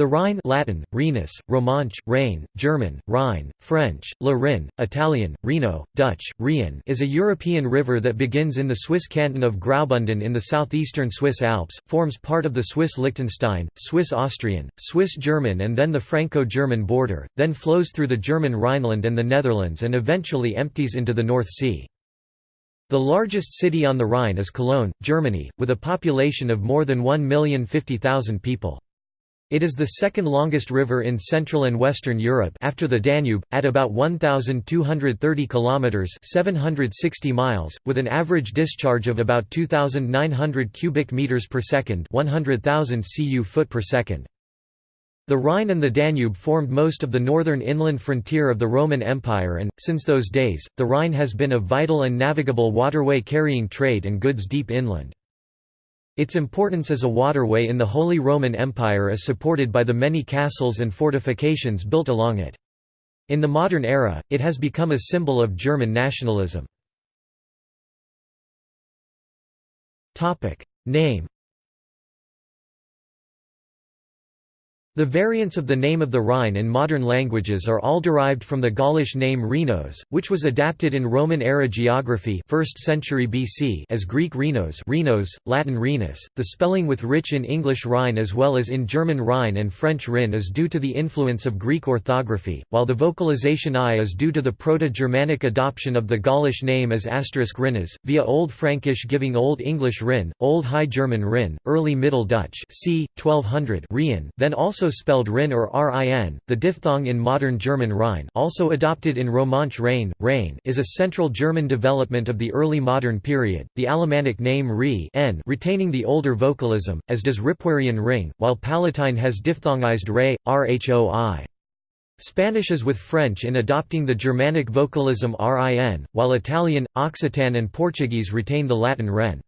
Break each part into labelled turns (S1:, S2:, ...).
S1: The Rhine Latin, Rhenus, Romansh, Rhein, German, Rhine, French, Le Rhin, Italian, Reno, Dutch, Rhien is a European river that begins in the Swiss canton of Graubünden in the southeastern Swiss Alps, forms part of the Swiss Liechtenstein, Swiss-Austrian, Swiss-German and then the Franco-German border, then flows through the German Rhineland and the Netherlands and eventually empties into the North Sea. The largest city on the Rhine is Cologne, Germany, with a population of more than 1,050,000 people. It is the second longest river in Central and Western Europe after the Danube, at about 1,230 kilometers (760 miles), with an average discharge of about 2,900 cubic meters per second (100,000 cu foot per second). The Rhine and the Danube formed most of the northern inland frontier of the Roman Empire and, since those days, the Rhine has been a vital and navigable waterway carrying trade and goods deep inland. Its importance as a waterway in the Holy Roman Empire is supported by the many castles and fortifications built along it. In the modern era, it has become a symbol of German nationalism. Name The variants of the name of the Rhine in modern languages are all derived from the Gaulish name Rhinos, which was adapted in Roman-era geography 1st century BC as Greek Rhinos, Rhinos, Latin Rhenus. The spelling with rich in English Rhine as well as in German Rhine and French Rhin is due to the influence of Greek orthography, while the vocalization I is due to the Proto-Germanic adoption of the Gaulish name as asterisk Rinnes, via Old Frankish giving Old English Rin, Old High German Rin, Early Middle Dutch c. 1200 Rien, then also also spelled Rin or Rin, the diphthong in modern German Rhine also adopted in Romansh Rhein, Rhein is a central German development of the early modern period, the Alemannic name Ri n retaining the older vocalism, as does Ripuarian ring, while Palatine has diphthongized re, rhoi. Spanish is with French in adopting the Germanic vocalism rin, while Italian, Occitan and Portuguese retain the Latin ren.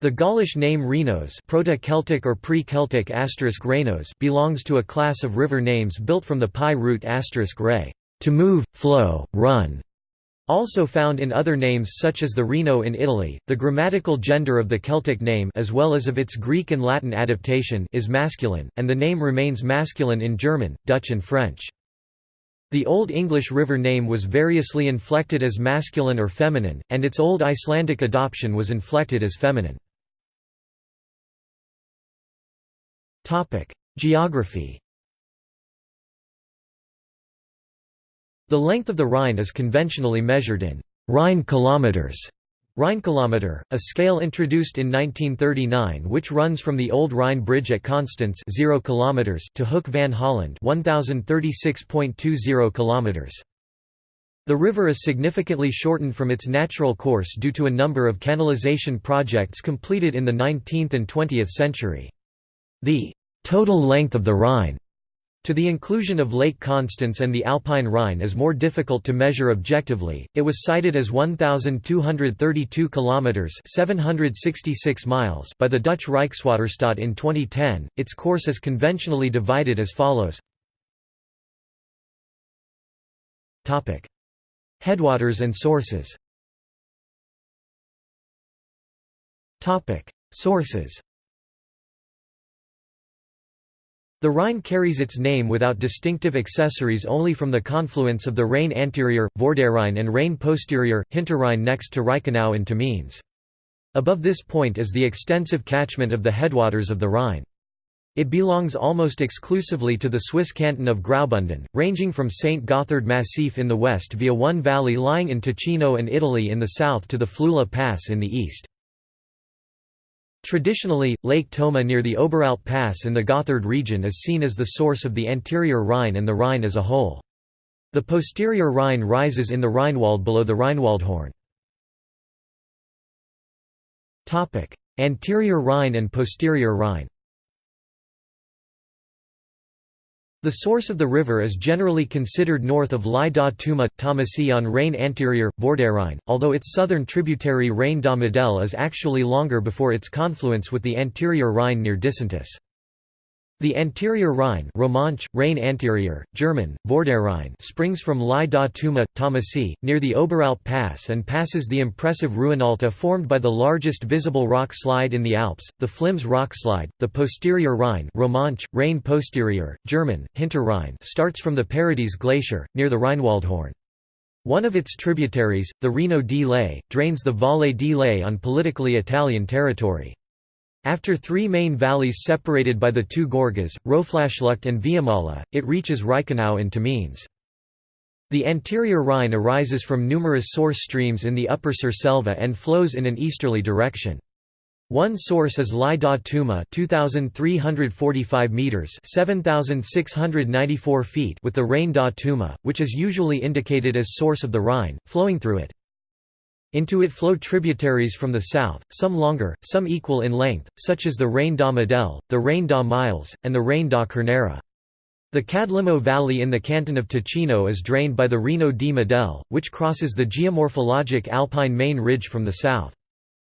S1: The Gaulish name Rhenos Proto-Celtic or pre-Celtic Renos belongs to a class of river names built from the PIE root re, to move, flow, run. Also found in other names such as the Reno in Italy, the grammatical gender of the Celtic name as well as of its Greek and Latin adaptation is masculine, and the name remains masculine in German, Dutch and French. The Old English river name was variously inflected as masculine or feminine, and its Old Icelandic adoption was inflected as feminine. Geography The length of the Rhine is conventionally measured in Rhine kilometers. Rheinkilometer, a scale introduced in 1939 which runs from the old Rhine Bridge at Constance 0 km to Hoek van Holland 1036.20 km. The river is significantly shortened from its natural course due to a number of canalization projects completed in the 19th and 20th century. The total length of the Rhine to the inclusion of Lake Constance and the Alpine Rhine is more difficult to measure objectively. It was cited as 1232 kilometers, 766 miles by the Dutch Rijkswaterstaat in 2010. Its course is conventionally divided as follows. Topic: Headwaters and sources. Topic: Sources. The Rhine carries its name without distinctive accessories only from the confluence of the Rhine anterior, Vorderrhein and Rhine posterior, Hinterrhein next to Reichenau and Tamins. Above this point is the extensive catchment of the headwaters of the Rhine. It belongs almost exclusively to the Swiss canton of Graubünden, ranging from St. Gotthard Massif in the west via one valley lying in Ticino and Italy in the south to the Flüela Pass in the east. Traditionally, Lake Toma near the Oberalp Pass in the Gotthard region is seen as the source of the anterior Rhine and the Rhine as a whole. The posterior Rhine rises in the Rheinwald below the Rheinwaldhorn. Anterior Rhine and posterior Rhine The source of the river is generally considered north of Lai da Tuma, Tomasee on Rhein anterior, Vorderrhein, although its southern tributary Rhein da Modelle is actually longer before its confluence with the anterior Rhine near Disentis. The anterior Rhine Romansch, Rhine anterior, German, Vorderrhein springs from Lai da Tuma, Tomasee, near the Oberalp Pass and passes the impressive Ruinaulta formed by the largest visible rock slide in the Alps, the Flims rock slide. The posterior Rhine Romansch, Rhine posterior, German, Hinterrhein starts from the Paradies Glacier, near the Rheinwaldhorn. One of its tributaries, the Reno di Lei, drains the Valle di Lei on politically Italian territory. After three main valleys separated by the two Gorges, Roflaschlucht and Viamala, it reaches Reichenau in Tamins. The anterior Rhine arises from numerous source streams in the upper Surselva and flows in an easterly direction. One source is Lai da Tuma 2345 meters 7694 feet with the Rhein da Tuma which is usually indicated as source of the Rhine flowing through it into it flow tributaries from the south, some longer, some equal in length, such as the Rhein da Model, the Rhein da Miles, and the Rhein da Carnera. The Cadlimo Valley in the canton of Ticino is drained by the Reno di Model, which crosses the geomorphologic alpine main ridge from the south.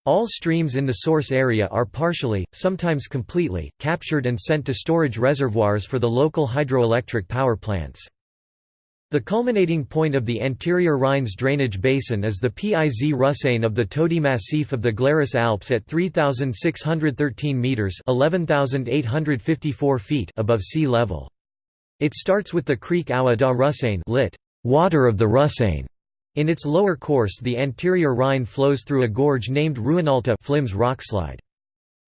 S1: All streams in the source area are partially, sometimes completely, captured and sent to storage reservoirs for the local hydroelectric power plants. The culminating point of the anterior Rhine's drainage basin is the Piz Russein of the Tödi Massif of the Glarus Alps at 3,613 metres 11,854 feet above sea level. It starts with the creek Aua da Russein lit, water of the Russein. In its lower course the anterior Rhine flows through a gorge named Ruinaulta Flims rockslide.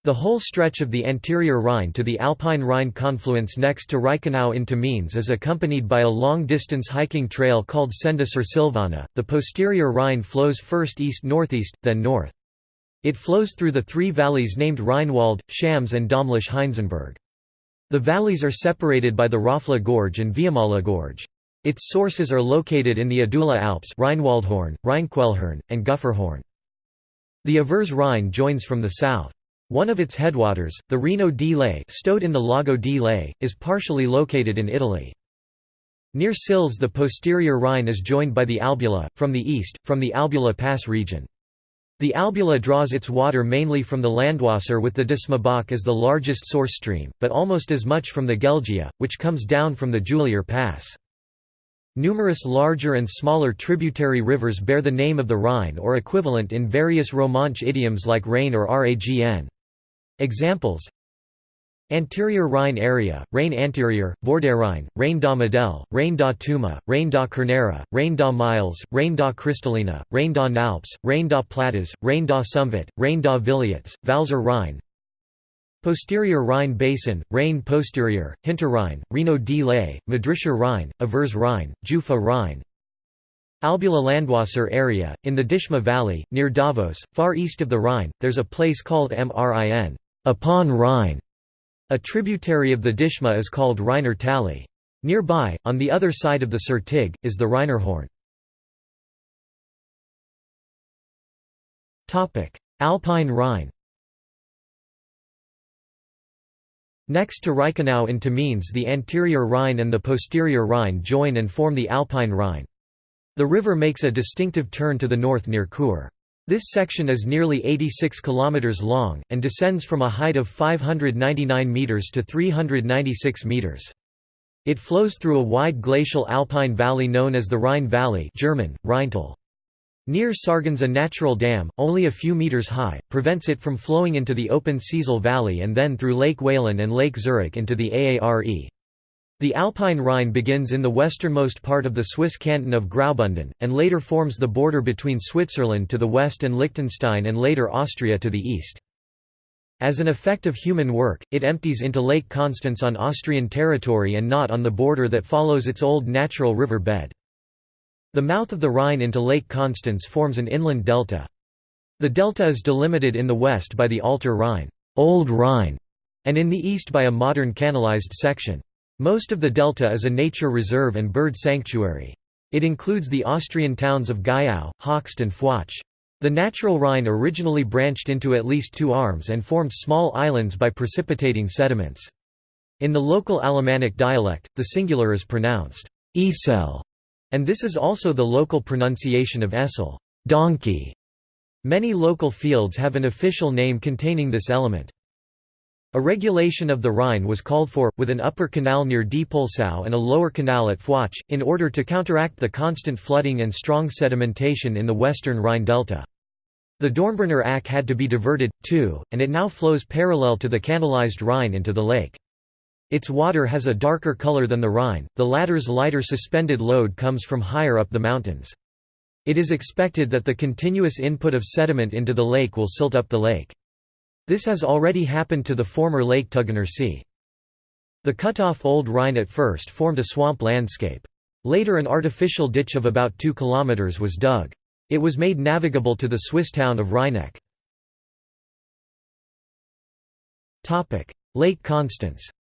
S1: The whole stretch of the anterior Rhine to the Alpine Rhine confluence next to Reichenau into Tamins is accompanied by a long-distance hiking trail called Senda sur Silvana. The posterior Rhine flows first east-northeast, then north. It flows through the three valleys named Rheinwald, Schams and Domleschg-Heinzenberg. The valleys are separated by the Roffla Gorge and Viamala Gorge. Its sources are located in the Adula Alps Rheinwaldhorn, Rheinquellhorn, and Gufferhorn. The Avers Rhine joins from the south. One of its headwaters, the Reno di Lei stowed in the Lago di Lei, is partially located in Italy. Near Sils the posterior Rhine is joined by the Albula, from the east, from the Albula Pass region. The Albula draws its water mainly from the Landwasser with the Dischmabach as the largest source stream, but almost as much from the Gelgia, which comes down from the Julier Pass. Numerous larger and smaller tributary rivers bear the name of the Rhine or equivalent in various Romansh idioms like Rhine or Ragn. Examples. Anterior Rhine area, Rhine anterior, Vorderrhein, Rhein da Model, Rhein da Tuma, Rhein da Carnera, Rhein da Miles, Rhein da Cristallina, Rhein da Nalps, Rhein da Platas, Rhein da Sumvet, Rhein da Villets, Valser Rhine. Posterior Rhine Basin, Rhein posterior, Hinterrhein, Reno di Lei, Madrischer Rhine, Avers Rhine, Jufa Rhine. Albula Landwasser area, in the Dischma Valley, near Davos, far east of the Rhine, there's a place called Mrin upon Rhine. A tributary of the Dischma is called Reiner Tally. Nearby, on the other side of the Sertig, is the Reinerhorn. Alpine Rhine Next to Reichenau in Tamins the anterior Rhine and the posterior Rhine join and form the Alpine Rhine. The river makes a distinctive turn to the north near Chur. This section is nearly 86 km long, and descends from a height of 599 metres to 396 metres. It flows through a wide glacial alpine valley known as the Rhine Valley German, Rheintal. Near Sargans a natural dam, only a few metres high, prevents it from flowing into the open Seisel Valley and then through Lake Walen and Lake Zurich into the Aare. The Alpine Rhine begins in the westernmost part of the Swiss canton of Graubünden, and later forms the border between Switzerland to the west and Liechtenstein and later Austria to the east. As an effect of human work, it empties into Lake Constance on Austrian territory and not on the border that follows its old natural river bed. The mouth of the Rhine into Lake Constance forms an inland delta. The delta is delimited in the west by the Alter Rhine, Old Rhine, and in the east by a modern canalized section. Most of the delta is a nature reserve and bird sanctuary. It includes the Austrian towns of Gaißau, Hochst and Fußach. The natural Rhine originally branched into at least two arms and formed small islands by precipitating sediments. In the local Alemannic dialect, the singular is pronounced Esel, and this is also the local pronunciation of Essel donkey". Many local fields have an official name containing this element. A regulation of the Rhine was called for, with an upper canal near Diepoldsau and a lower canal at Fußach, in order to counteract the constant flooding and strong sedimentation in the western Rhine delta. The Dornbirner Ach had to be diverted, too, and it now flows parallel to the canalized Rhine into the lake. Its water has a darker color than the Rhine, the latter's lighter suspended load comes from higher up the mountains. It is expected that the continuous input of sediment into the lake will silt up the lake. This has already happened to the former Lake Tuggener See. The cut-off Old Rhine at first formed a swamp landscape. Later an artificial ditch of about 2 km was dug. It was made navigable to the Swiss town of Rheineck. Lake Constance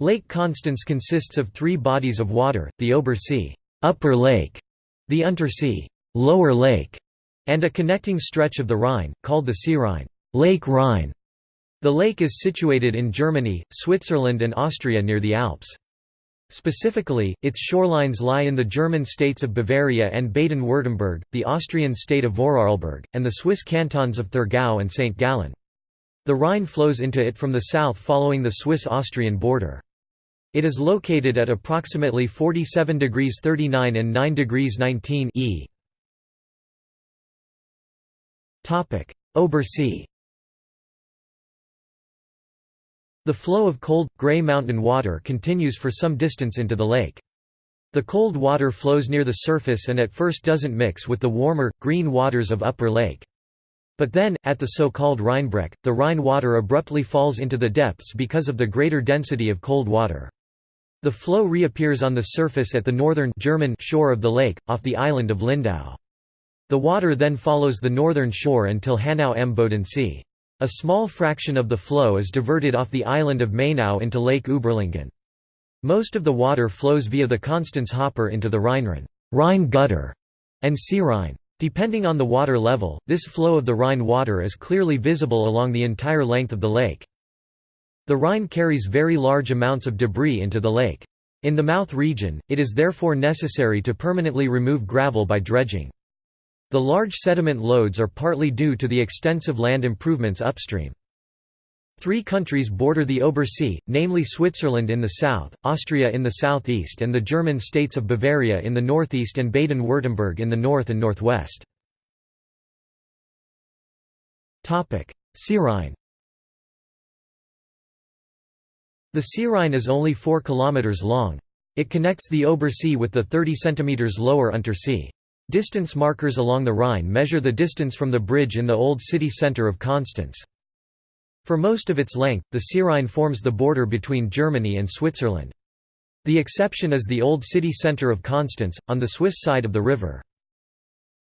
S1: Lake Constance consists of three bodies of water, the Obersee upper lake", the Untersee lower lake", and a connecting stretch of the Rhine, called the Seerhein Lake Rhine". The lake is situated in Germany, Switzerland and Austria near the Alps. Specifically, its shorelines lie in the German states of Bavaria and Baden-Württemberg, the Austrian state of Vorarlberg, and the Swiss cantons of Thurgau and St. Gallen. The Rhine flows into it from the south following the Swiss-Austrian border. It is located at approximately 47 degrees 39 and 9 degrees 19 e. Obersee The flow of cold, grey mountain water continues for some distance into the lake. The cold water flows near the surface and at first doesn't mix with the warmer, green waters of Upper Lake. But then, at the so-called Rheinbreck, the Rhine water abruptly falls into the depths because of the greater density of cold water. The flow reappears on the surface at the northern German shore of the lake, off the island of Lindau. The water then follows the northern shore until Hagnau am Bodensee. A small fraction of the flow is diverted off the island of Mainau into Lake Uberlingen. Most of the water flows via the Constance Hopper into the Rheinrinne Rhine gutter, and Seerhein. Depending on the water level, this flow of the Rhine water is clearly visible along the entire length of the lake. The Rhine carries very large amounts of debris into the lake. In the mouth region, it is therefore necessary to permanently remove gravel by dredging. The large sediment loads are partly due to the extensive land improvements upstream. Three countries border the Obersee, namely Switzerland in the south, Austria in the southeast and the German states of Bavaria in the northeast and Baden-Württemberg in the north and northwest. Seerhein The Seerhein is only 4 km long. It connects the Obersee with the 30 cm lower Untersee. Distance markers along the Rhine measure the distance from the bridge in the old city centre of Constance. For most of its length, the Seerhein forms the border between Germany and Switzerland. The exception is the old city centre of Constance, on the Swiss side of the river.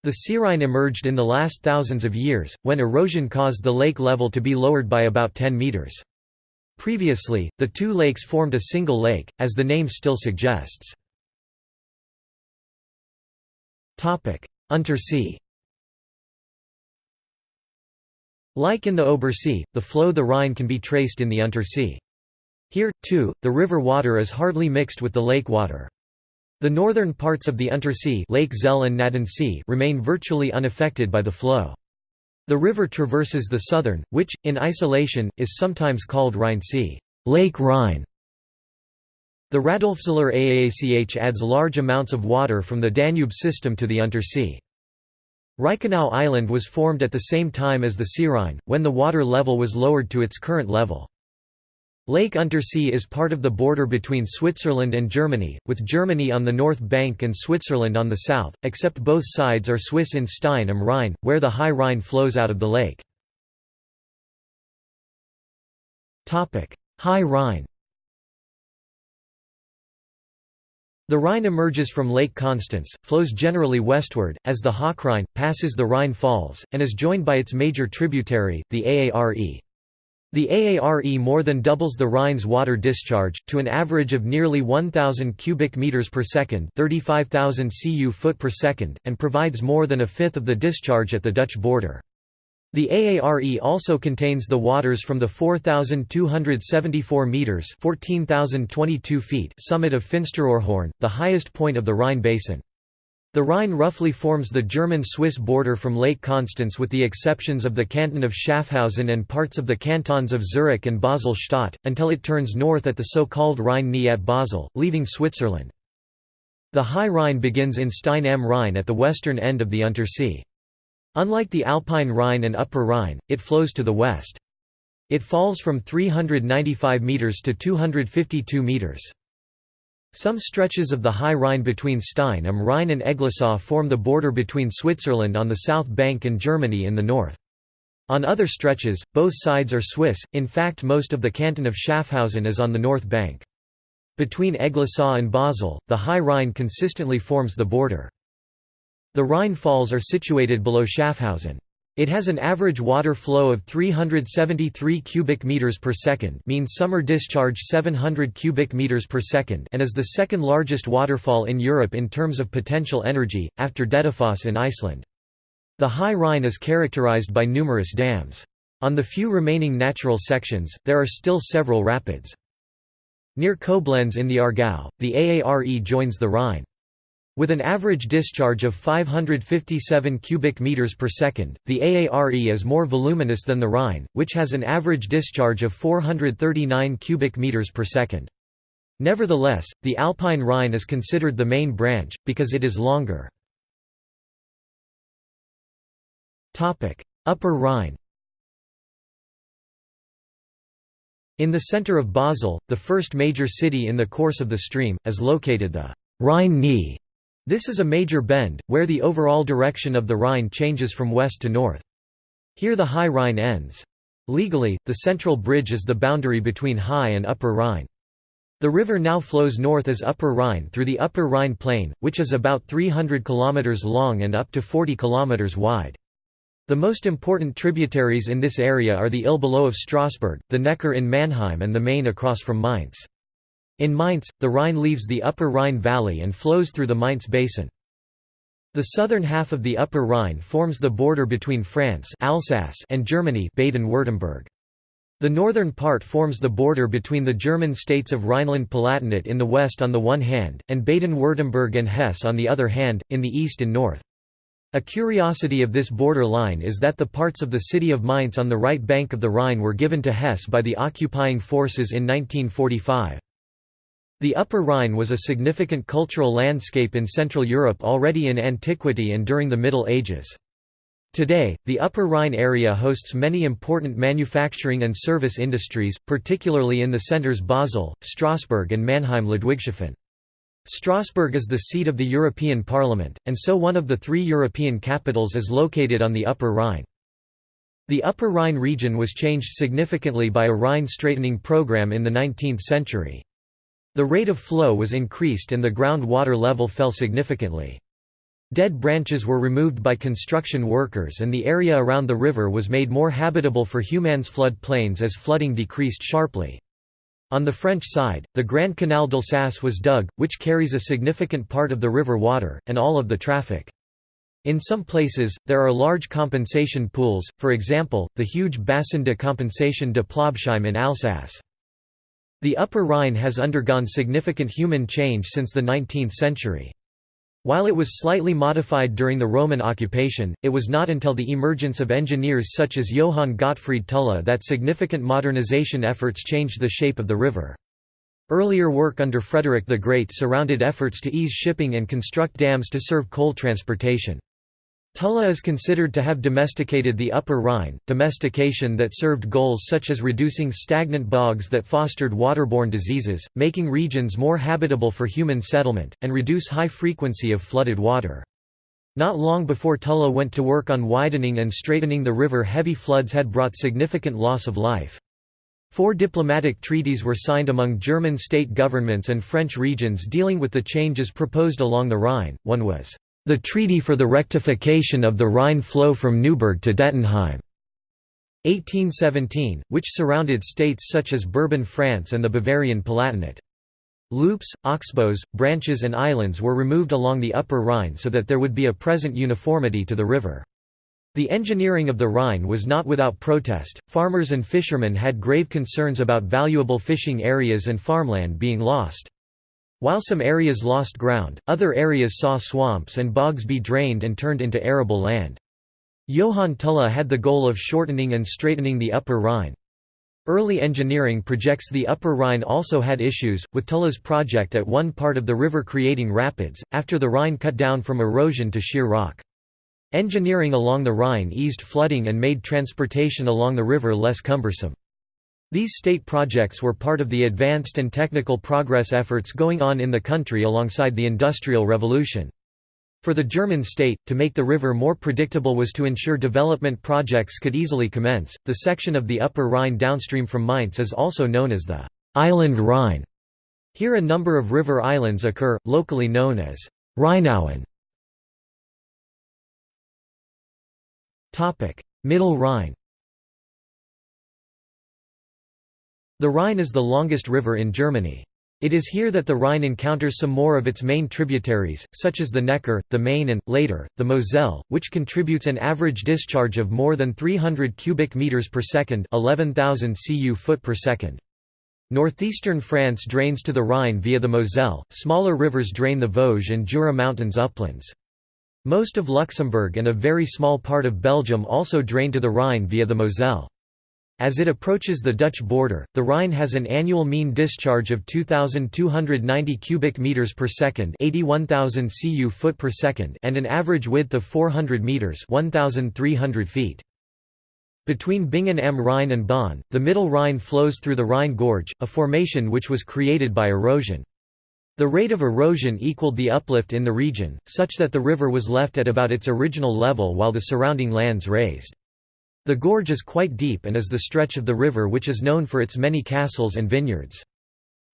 S1: The Seerhine emerged in the last thousands of years, when erosion caused the lake level to be lowered by about 10 metres. Previously, the two lakes formed a single lake, as the name still suggests. Untersee Like in the Obersee, the flow the Rhine can be traced in the Untersee. Here, too, the river water is hardly mixed with the lake water. The northern parts of the Untersee Lake Zell and Gnadensee remain virtually unaffected by the flow. The river traverses the southern, which, in isolation, is sometimes called Rheinsee Lake Rhine", the Radolfzell Aach adds large amounts of water from the Danube system to the Untersee. Reichenau Island was formed at the same time as the Seerhein, when the water level was lowered to its current level. Lake Untersee is part of the border between Switzerland and Germany, with Germany on the north bank and Switzerland on the south, except both sides are Swiss in Stein am Rhein, where the High Rhine flows out of the lake. High Rhine The Rhine emerges from Lake Constance, flows generally westward, as the Hochrhein, passes the Rhine Falls, and is joined by its major tributary, the Aare. The Aare more than doubles the Rhine's water discharge, to an average of nearly 1,000 cubic meters per second 35,000 cu foot per second, and provides more than a fifth of the discharge at the Dutch border. The Aare also contains the waters from the 4,274 metres 14,022 feet summit of Finsteraarhorn, the highest point of the Rhine basin. The Rhine roughly forms the German-Swiss border from Lake Constance with the exceptions of the canton of Schaffhausen and parts of the cantons of Zurich and Basel-Stadt, until it turns north at the so-called Rhine-Knee at Basel, leaving Switzerland. The High Rhine begins in Stein am Rhein at the western end of the Untersee. Unlike the Alpine Rhine and Upper Rhine, it flows to the west. It falls from 395 metres to 252 metres. Some stretches of the High Rhine between Stein am Rhein and Eglisau form the border between Switzerland on the south bank and Germany in the north. On other stretches, both sides are Swiss, in fact most of the canton of Schaffhausen is on the north bank. Between Eglisau and Basel, the High Rhine consistently forms the border. The Rhine Falls are situated below Schaffhausen. It has an average water flow of 373 cubic meters per second, mean summer discharge 700 cubic meters per second, and is the second largest waterfall in Europe in terms of potential energy after Dettifoss in Iceland. The High Rhine is characterized by numerous dams. On the few remaining natural sections, there are still several rapids. Near Koblenz in the Aargau, the Aare joins the Rhine. With an average discharge of 557 cubic meters per second, the Aare is more voluminous than the Rhine, which has an average discharge of 439 cubic meters per second. Nevertheless, the Alpine Rhine is considered the main branch, because it is longer. Upper Rhine In the center of Basel, the first major city in the course of the stream, is located the Rhine-Knee, this is a major bend, where the overall direction of the Rhine changes from west to north. Here the High Rhine ends. Legally, the central bridge is the boundary between High and Upper Rhine. The river now flows north as Upper Rhine through the Upper Rhine Plain, which is about 300 km long and up to 40 km wide. The most important tributaries in this area are the Ill below of Strasbourg, the Neckar in Mannheim and the Main across from Mainz. In Mainz, the Rhine leaves the upper Rhine valley and flows through the Mainz basin. The southern half of the upper Rhine forms the border between France Alsace and Germany Baden-Württemberg. The northern part forms the border between the German states of Rhineland-Palatinate in the west on the one hand, and Baden-Württemberg and Hesse on the other hand, in the east and north. A curiosity of this border line is that the parts of the city of Mainz on the right bank of the Rhine were given to Hesse by the occupying forces in 1945. The Upper Rhine was a significant cultural landscape in Central Europe already in antiquity and during the Middle Ages. Today, the Upper Rhine area hosts many important manufacturing and service industries, particularly in the centers Basel, Strasbourg and Mannheim-Ludwigshafen. Strasbourg is the seat of the European Parliament, and so one of the three European capitals is located on the Upper Rhine. The Upper Rhine region was changed significantly by a Rhine straightening program in the 19th century. The rate of flow was increased and the groundwater level fell significantly. Dead branches were removed by construction workers and the area around the river was made more habitable for humans flood plains as flooding decreased sharply. On the French side, the Grand Canal d'Alsace was dug, which carries a significant part of the river water, and all of the traffic. In some places, there are large compensation pools, for example, the huge Bassin de Compensation de Plobsheim in Alsace. The Upper Rhine has undergone significant human change since the 19th century. While it was slightly modified during the Roman occupation, it was not until the emergence of engineers such as Johann Gottfried Tulla that significant modernization efforts changed the shape of the river. Earlier work under Frederick the Great surrounded efforts to ease shipping and construct dams to serve coal transportation. Tulla is considered to have domesticated the Upper Rhine, domestication that served goals such as reducing stagnant bogs that fostered waterborne diseases, making regions more habitable for human settlement, and reduce high frequency of flooded water. Not long before Tulla went to work on widening and straightening the river heavy floods had brought significant loss of life. Four diplomatic treaties were signed among German state governments and French regions dealing with the changes proposed along the Rhine, one was the Treaty for the Rectification of the Rhine Flow from Neuburg to Dettenheim. 1817, which surrounded states such as Bourbon France and the Bavarian Palatinate. Loops, oxbows, branches and islands were removed along the Upper Rhine so that there would be a present uniformity to the river. The engineering of the Rhine was not without protest, farmers and fishermen had grave concerns about valuable fishing areas and farmland being lost. While some areas lost ground, other areas saw swamps and bogs be drained and turned into arable land. Johann Tulla had the goal of shortening and straightening the Upper Rhine. Early engineering projects the Upper Rhine also had issues, with Tulla's project at one part of the river creating rapids, after the Rhine cut down from erosion to sheer rock. Engineering along the Rhine eased flooding and made transportation along the river less cumbersome. These state projects were part of the advanced and technical progress efforts going on in the country alongside the Industrial Revolution. For the German state, to make the river more predictable was to ensure development projects could easily commence. The section of the Upper Rhine downstream from Mainz is also known as the Island Rhine. Here a number of river islands occur, locally known as Rheinauen. Middle Rhine The Rhine is the longest river in Germany. It is here that the Rhine encounters some more of its main tributaries, such as the Neckar, the Main and, later, the Moselle, which contributes an average discharge of more than 300 cubic meters per second 11,000 cu foot per second. Northeastern France drains to the Rhine via the Moselle, smaller rivers drain the Vosges and Jura Mountains uplands. Most of Luxembourg and a very small part of Belgium also drain to the Rhine via the Moselle. As it approaches the Dutch border, the Rhine has an annual mean discharge of 2290 cubic meters per second, 81000 cu foot per second, and an average width of 400 meters, 1300 feet. Between Bingen am Rhein and Bonn, the Middle Rhine flows through the Rhine Gorge, a formation which was created by erosion. The rate of erosion equaled the uplift in the region, such that the river was left at about its original level while the surrounding lands raised. The gorge is quite deep and is the stretch of the river which is known for its many castles and vineyards.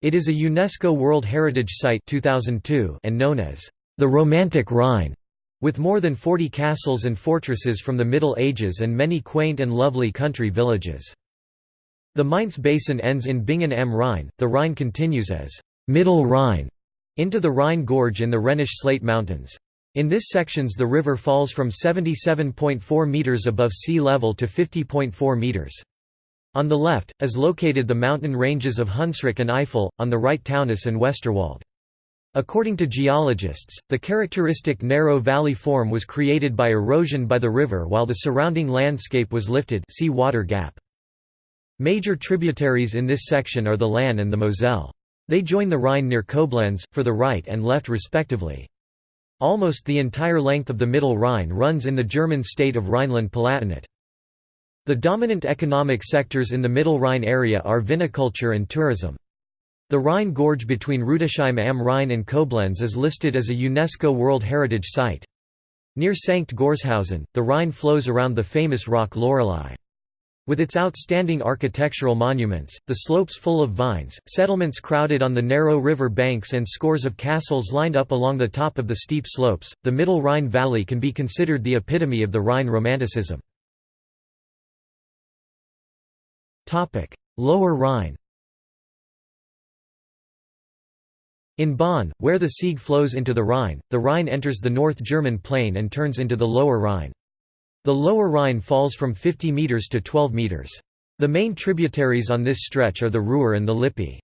S1: It is a UNESCO World Heritage Site 2002 and known as the Romantic Rhine, with more than 40 castles and fortresses from the Middle Ages and many quaint and lovely country villages. The Mainz basin ends in Bingen am Rhein, the Rhine continues as Middle Rhine into the Rhine Gorge in the Rhenish Slate Mountains. In this sections the river falls from 77.4 meters above sea level to 50.4 meters. On the left, is located the mountain ranges of Hunsrück and Eifel, on the right Taunus and Westerwald. According to geologists, the characteristic narrow valley form was created by erosion by the river while the surrounding landscape was lifted see water gap. Major tributaries in this section are the Lahn and the Moselle. They join the Rhine near Koblenz, for the right and left respectively. Almost the entire length of the Middle Rhine runs in the German state of Rhineland-Palatinate. The dominant economic sectors in the Middle Rhine area are viniculture and tourism. The Rhine Gorge between Rudesheim am Rhein and Koblenz is listed as a UNESCO World Heritage Site. Near Sankt Goarshausen, the Rhine flows around the famous rock Lorelei. With its outstanding architectural monuments, the slopes full of vines, settlements crowded on the narrow river banks and scores of castles lined up along the top of the steep slopes, the Middle Rhine Valley can be considered the epitome of the Rhine Romanticism. Lower Rhine In Bonn, where the Sieg flows into the Rhine, the Rhine enters the North German plain and turns into the Lower Rhine. The lower Rhine falls from 50 metres to 12 metres. The main tributaries on this stretch are the Ruhr and the Lippe.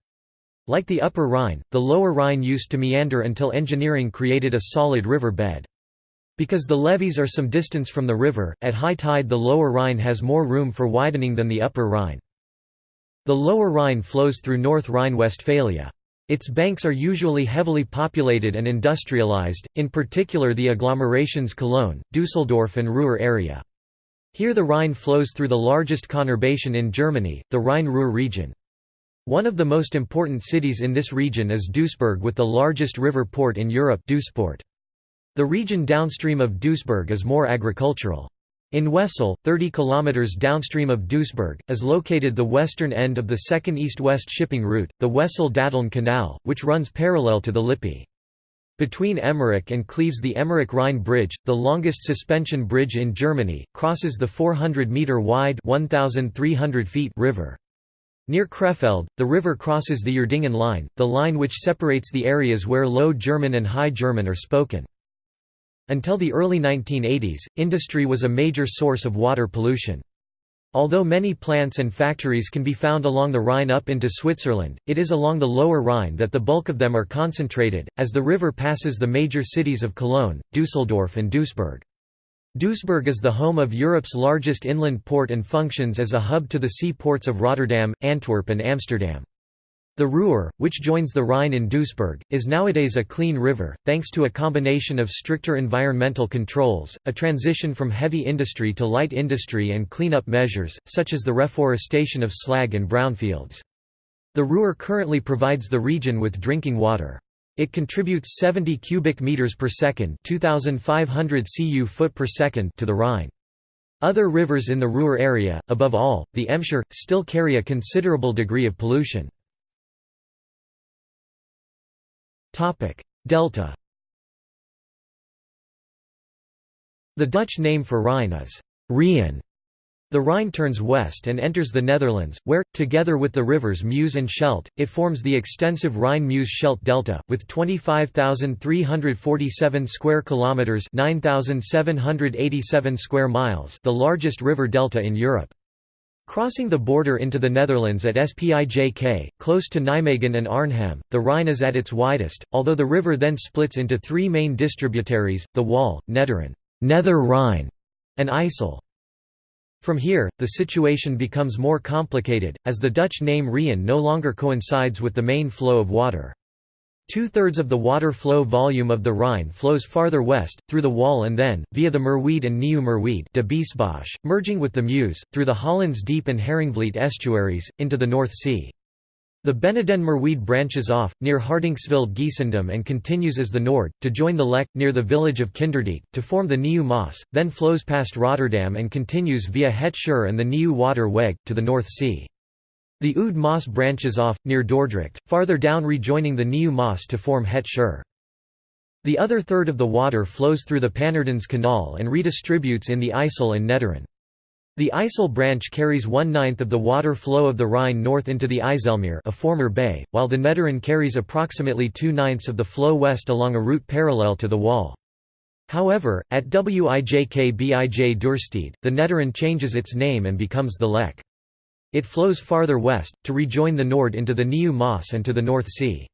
S1: Like the upper Rhine, the lower Rhine used to meander until engineering created a solid river bed. Because the levees are some distance from the river, at high tide the lower Rhine has more room for widening than the upper Rhine. The lower Rhine flows through North Rhine-Westphalia. Its banks are usually heavily populated and industrialized, in particular the agglomerations Cologne, Dusseldorf and Ruhr area. Here the Rhine flows through the largest conurbation in Germany, the Rhine-Ruhr region. One of the most important cities in this region is Duisburg with the largest river port in Europe Duisport. The region downstream of Duisburg is more agricultural. In Wesel, 30 km downstream of Duisburg, is located the western end of the second east-west shipping route, the Wesel-Datteln Canal, which runs parallel to the Lippe. Between Emmerich and Cleves the Emmerich-Rhine Bridge, the longest suspension bridge in Germany, crosses the 400-metre-wide river. Near Krefeld, the river crosses the Uerdingen line, the line which separates the areas where Low German and High German are spoken. Until the early 1980s, industry was a major source of water pollution. Although many plants and factories can be found along the Rhine up into Switzerland, it is along the lower Rhine that the bulk of them are concentrated, as the river passes the major cities of Cologne, Dusseldorf and Duisburg. Duisburg is the home of Europe's largest inland port and functions as a hub to the seaports of Rotterdam, Antwerp and Amsterdam. The Ruhr, which joins the Rhine in Duisburg, is nowadays a clean river, thanks to a combination of stricter environmental controls, a transition from heavy industry to light industry and cleanup measures, such as the reforestation of slag and brownfields. The Ruhr currently provides the region with drinking water. It contributes 70 cubic meters per second, 2500 cu foot per second to the Rhine. Other rivers in the Ruhr area, above all, the Emscher, still carry a considerable degree of pollution. Delta The Dutch name for Rhine is Rijn. The Rhine turns west and enters the Netherlands, where, together with the rivers Meuse and Scheldt, it forms the extensive Rhine-Meuse-Scheldt delta, with 25,347 square kilometers (9,787 square miles), the largest river delta in Europe. Crossing the border into the Netherlands at Spijk, close to Nijmegen and Arnhem, the Rhine is at its widest, although the river then splits into three main distributaries, the Waal, Nederrijn Nether Rhine, and IJssel. From here, the situation becomes more complicated, as the Dutch name Rijn no longer coincides with the main flow of water. Two-thirds of the water flow volume of the Rhine flows farther west, through the Waal and then, via the Merwede and Nieuw Merwede de Biesbosch, merging with the Meuse, through the Hollands Diep and Haringvliet estuaries, into the North Sea. The Beneden Merwede branches off, near Hardinxveld-Giessendam and continues as the Noord, to join the Lek, near the village of Kinderdijk, to form the Nieuw Maas, then flows past Rotterdam and continues via Het Scheur and the Nieuw Water Weg, to the North Sea. The Oud Maas branches off, near Dordrecht, farther down rejoining the Nieuw Maas to form Het Scheur. The other third of the water flows through the Pannerdense Canal and redistributes in the IJssel and Nederrijn. The IJssel branch carries one-ninth of the water flow of the Rhine north into the IJsselmeer a former bay, while the Nederrijn carries approximately two-ninths of the flow west along a route parallel to the Waal. However, at Wijk bij Duurstede, the Nederrijn changes its name and becomes the Lek. It flows farther west, to rejoin the Noord into the Nieuw Maas and to the North Sea.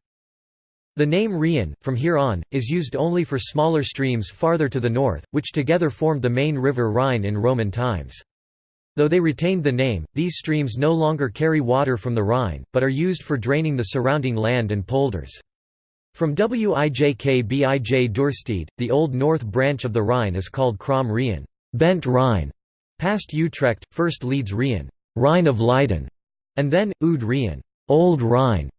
S1: The name Rijn, from here on, is used only for smaller streams farther to the north, which together formed the main river Rhine in Roman times. Though they retained the name, these streams no longer carry water from the Rhine, but are used for draining the surrounding land and polders. From Wijk bij Duurstede, the old north branch of the Rhine is called Krom Rijn bent Rhine", past Utrecht, first Leidse Rijn Rhine of Leiden, and then, Oud Rijn Old Rhine".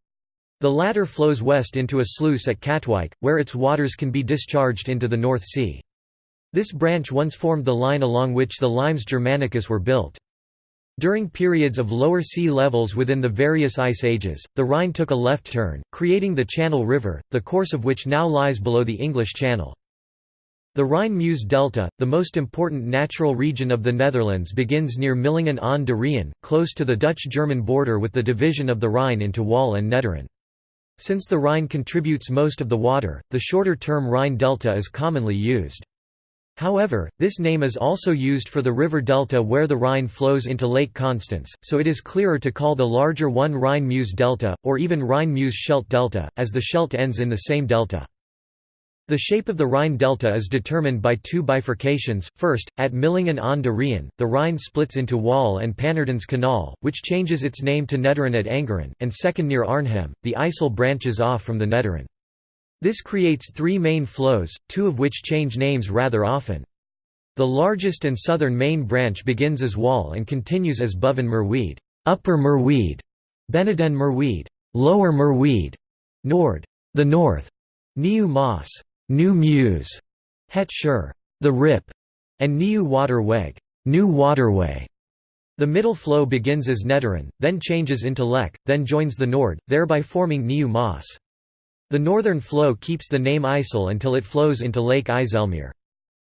S1: The latter flows west into a sluice at Katwijk, where its waters can be discharged into the North Sea. This branch once formed the line along which the limes Germanicus were built. During periods of lower sea levels within the various ice ages, the Rhine took a left turn, creating the Channel River, the course of which now lies below the English Channel. The Rhine-Meuse delta, the most important natural region of the Netherlands begins near Millingen aan de Rijn, close to the Dutch-German border with the division of the Rhine into Waal and Nederrijn. Since the Rhine contributes most of the water, the shorter term Rhine delta is commonly used. However, this name is also used for the river delta where the Rhine flows into Lake Constance, so it is clearer to call the larger one Rhine-Meuse delta, or even Rhine-Meuse-Scheldt delta, as the Scheldt ends in the same delta. The shape of the Rhine delta is determined by two bifurcations, first, at Millingen aan de Rijn, the Rhine splits into Waal and Pannerdense Canal, which changes its name to Nederrijn at Angeren, and second near Arnhem, the IJssel branches off from the Nederrijn. This creates three main flows, two of which change names rather often. The largest and southern main branch begins as Waal and continues as Boven Merwede, Upper Merwede, Beneden Merwede, Lower Merwede, Noord, the North, Nieuw Maas, New Meuse, Het Scheur, the Rip, and Nieuw Waterweg, New Waterway. The middle flow begins as Nederrijn, then changes into Lek, then joins the Noord, thereby forming Nieuw Maas. The northern flow keeps the name IJssel until it flows into Lake IJsselmeer.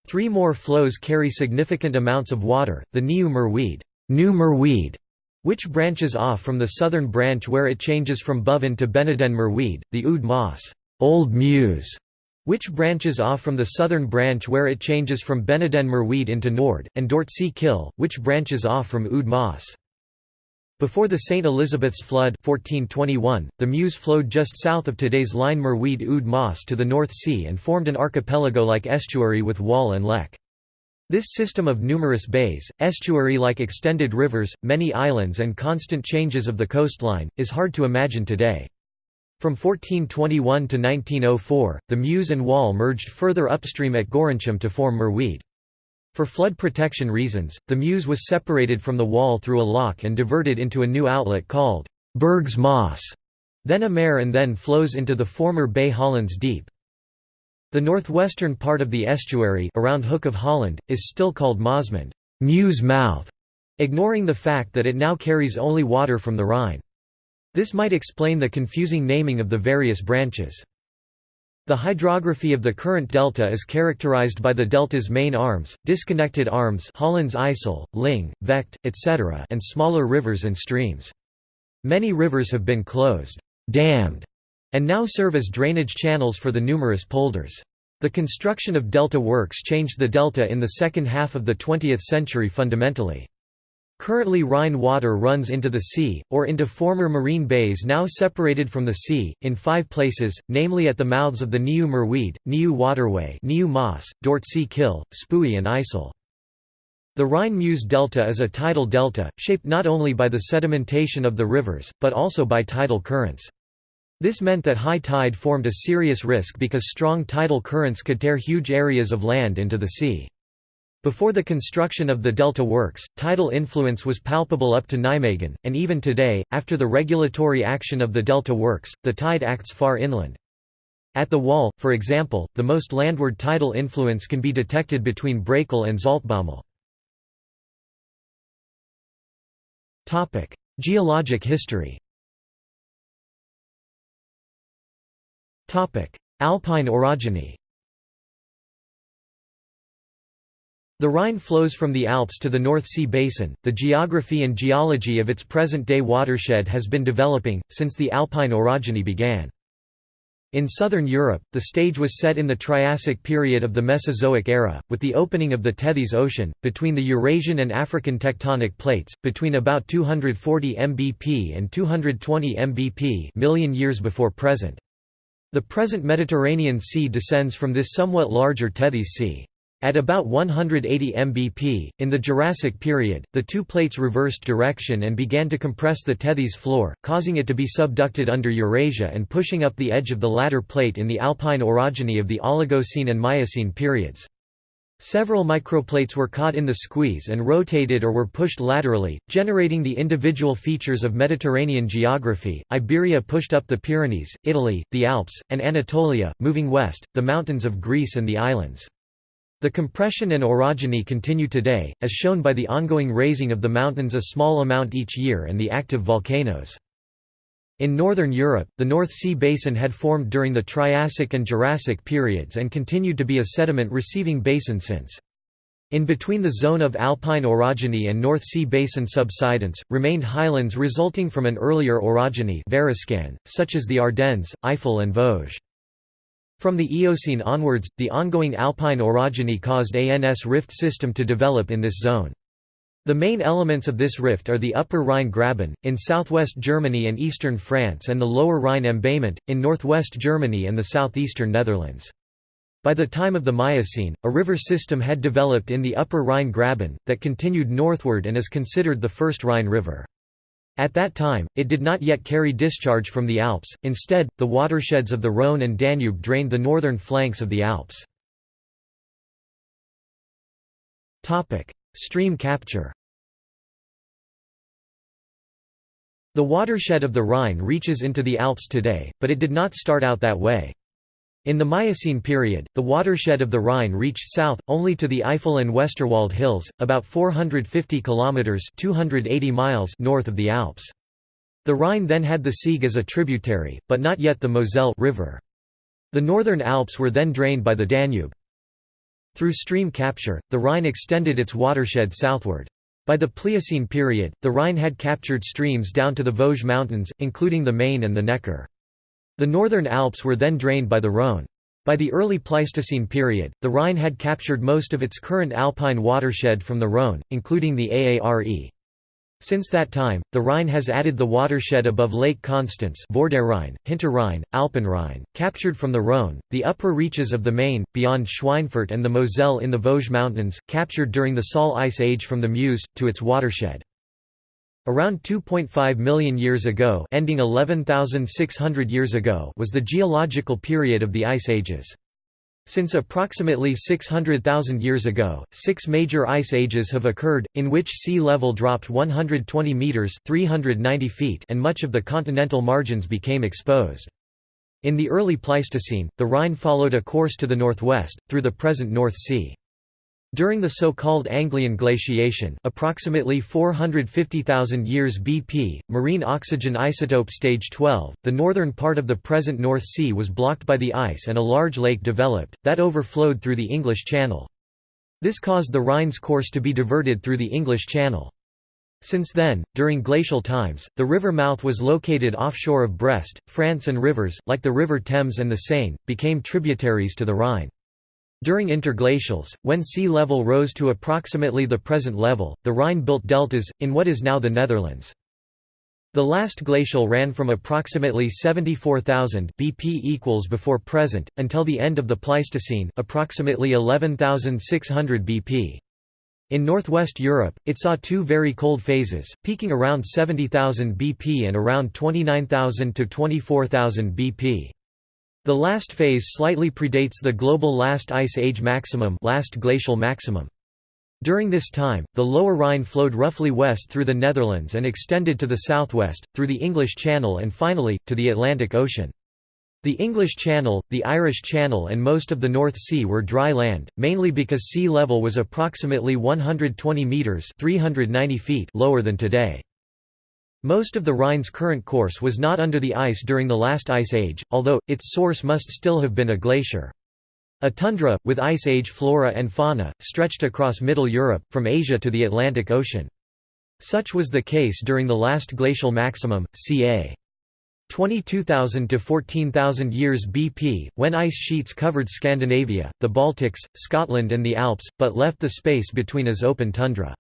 S1: Three more flows carry significant amounts of water, the Nieuw Merwede, New Merwede, which branches off from the southern branch where it changes from Boven to Beneden Merwede, the Oud Maas, Old Meuse, which branches off from the southern branch where it changes from Beneden Merwede into Noord, and Dordtsche Kil, which branches off from Oud Maas. Before the St. Elizabeth's flood 1421, the Meuse flowed just south of today's line Merwede Oud Maas to the North Sea and formed an archipelago-like estuary with Waal and Lek. This system of numerous bays, estuary-like extended rivers, many islands and constant changes of the coastline, is hard to imagine today. From 1421 to 1904, the Meuse and Waal merged further upstream at Gorinchem to form Merwede. For flood protection reasons, the Meuse was separated from the Waal through a lock and diverted into a new outlet called Bergse Maas, then a mare and then flows into the former Bay Hollands Diep. The northwestern part of the estuary around Hook of Holland, is still called Maasmond Meuse mouth", ignoring the fact that it now carries only water from the Rhine. This might explain the confusing naming of the various branches. The hydrography of the current delta is characterized by the delta's main arms, disconnected arms Hollands IJssel, Ling, Vecht, etc. and smaller rivers and streams. Many rivers have been closed, dammed, and now serve as drainage channels for the numerous polders. The construction of delta works changed the delta in the second half of the 20th century fundamentally. Currently Rhine water runs into the sea, or into former marine bays now separated from the sea, in five places, namely at the mouths of the Nieuw Merwede, Nieuw Waterway Nieuw Maas, Dort See Kill, Spui and IJssel. The Rhine-Meuse delta is a tidal delta, shaped not only by the sedimentation of the rivers, but also by tidal currents. This meant that high tide formed a serious risk because strong tidal currents could tear huge areas of land into the sea. Before the construction of the Delta Works, tidal influence was palpable up to Nijmegen, and even today, after the regulatory action of the Delta Works, the tide acts far inland. At the Waal, for example, the most landward tidal influence can be detected between Brakel and Zaltbommel. Geologic history Alpine orogeny The Rhine flows from the Alps to the North Sea basin. The geography and geology of its present-day watershed has been developing since the Alpine orogeny began. In southern Europe, the stage was set in the Triassic period of the Mesozoic era, with the opening of the Tethys Ocean, between the Eurasian and African tectonic plates, between about 240 mbp and 220 mbp million years before present. The present Mediterranean Sea descends from this somewhat larger Tethys Sea. At about 180 mbp, in the Jurassic period, the two plates reversed direction and began to compress the Tethys floor, causing it to be subducted under Eurasia and pushing up the edge of the latter plate in the Alpine orogeny of the Oligocene and Miocene periods. Several microplates were caught in the squeeze and rotated or were pushed laterally, generating the individual features of Mediterranean geography. Iberia pushed up the Pyrenees, Italy, the Alps, and Anatolia, moving west, the mountains of Greece and the islands. The compression and orogeny continue today, as shown by the ongoing raising of the mountains a small amount each year and the active volcanoes. In northern Europe, the North Sea basin had formed during the Triassic and Jurassic periods and continued to be a sediment-receiving basin since. In between the zone of alpine orogeny and North Sea basin subsidence, remained highlands resulting from an earlier orogeny such as the Ardennes, Eifel and Vosges. From the Eocene onwards, the ongoing alpine orogeny caused ANS rift system to develop in this zone. The main elements of this rift are the Upper Rhine Graben, in southwest Germany and eastern France and the Lower Rhine Embayment, in northwest Germany and the southeastern Netherlands. By the time of the Miocene, a river system had developed in the Upper Rhine Graben, that continued northward and is considered the first Rhine River. At that time, it did not yet carry discharge from the Alps, instead, the watersheds of the Rhône and Danube drained the northern flanks of the Alps. Stream capture The watershed of the Rhine reaches into the Alps today, but it did not start out that way. In the Miocene period, the watershed of the Rhine reached south, only to the Eifel and Westerwald hills, about 450 kilometres 280 miles north of the Alps. The Rhine then had the Sieg as a tributary, but not yet the Moselle river. The northern Alps were then drained by the Danube. Through stream capture, the Rhine extended its watershed southward. By the Pliocene period, the Rhine had captured streams down to the Vosges Mountains, including the Main and the Neckar. The northern Alps were then drained by the Rhône. By the early Pleistocene period, the Rhine had captured most of its current alpine watershed from the Rhône, including the Aare. Since that time, the Rhine has added the watershed above Lake Constance Vorderrhein, Hinterrhein, Alpenrhein, captured from the Rhône, the upper reaches of the Main, beyond Schweinfurt and the Moselle in the Vosges Mountains, captured during the Saal Ice Age from the Meuse, to its watershed. Around 2.5 million years ago ending 11,600 years ago was the geological period of the Ice Ages. Since approximately 600,000 years ago, six major ice ages have occurred, in which sea level dropped 120 metres 390 feet and much of the continental margins became exposed. In the early Pleistocene, the Rhine followed a course to the northwest, through the present North Sea. During the so-called Anglian glaciation approximately 450,000 years BP, marine oxygen isotope stage 12, the northern part of the present North Sea was blocked by the ice and a large lake developed, that overflowed through the English Channel. This caused the Rhine's course to be diverted through the English Channel. Since then, during glacial times, the river mouth was located offshore of Brest, France and rivers, like the River Thames and the Seine, became tributaries to the Rhine. During interglacials, when sea level rose to approximately the present level, the Rhine built deltas, in what is now the Netherlands. The last glacial ran from approximately 74,000 BP equals before present, until the end of the Pleistocene, approximately 11,600 BP. In northwest Europe, it saw two very cold phases, peaking around 70,000 BP and around 29,000 to 24,000 BP. The last phase slightly predates the global last ice age maximum, last glacial maximum. During this time, the lower Rhine flowed roughly west through the Netherlands and extended to the southwest, through the English Channel and finally, to the Atlantic Ocean. The English Channel, the Irish Channel and most of the North Sea were dry land, mainly because sea level was approximately 120 metres 390 feet lower than today. Most of the Rhine's current course was not under the ice during the last ice age, although, its source must still have been a glacier. A tundra, with ice age flora and fauna, stretched across Middle Europe, from Asia to the Atlantic Ocean. Such was the case during the last glacial maximum, ca. 22,000 to 14,000 years BP, when ice sheets covered Scandinavia, the Baltics, Scotland and the Alps, but left the space between as open tundra.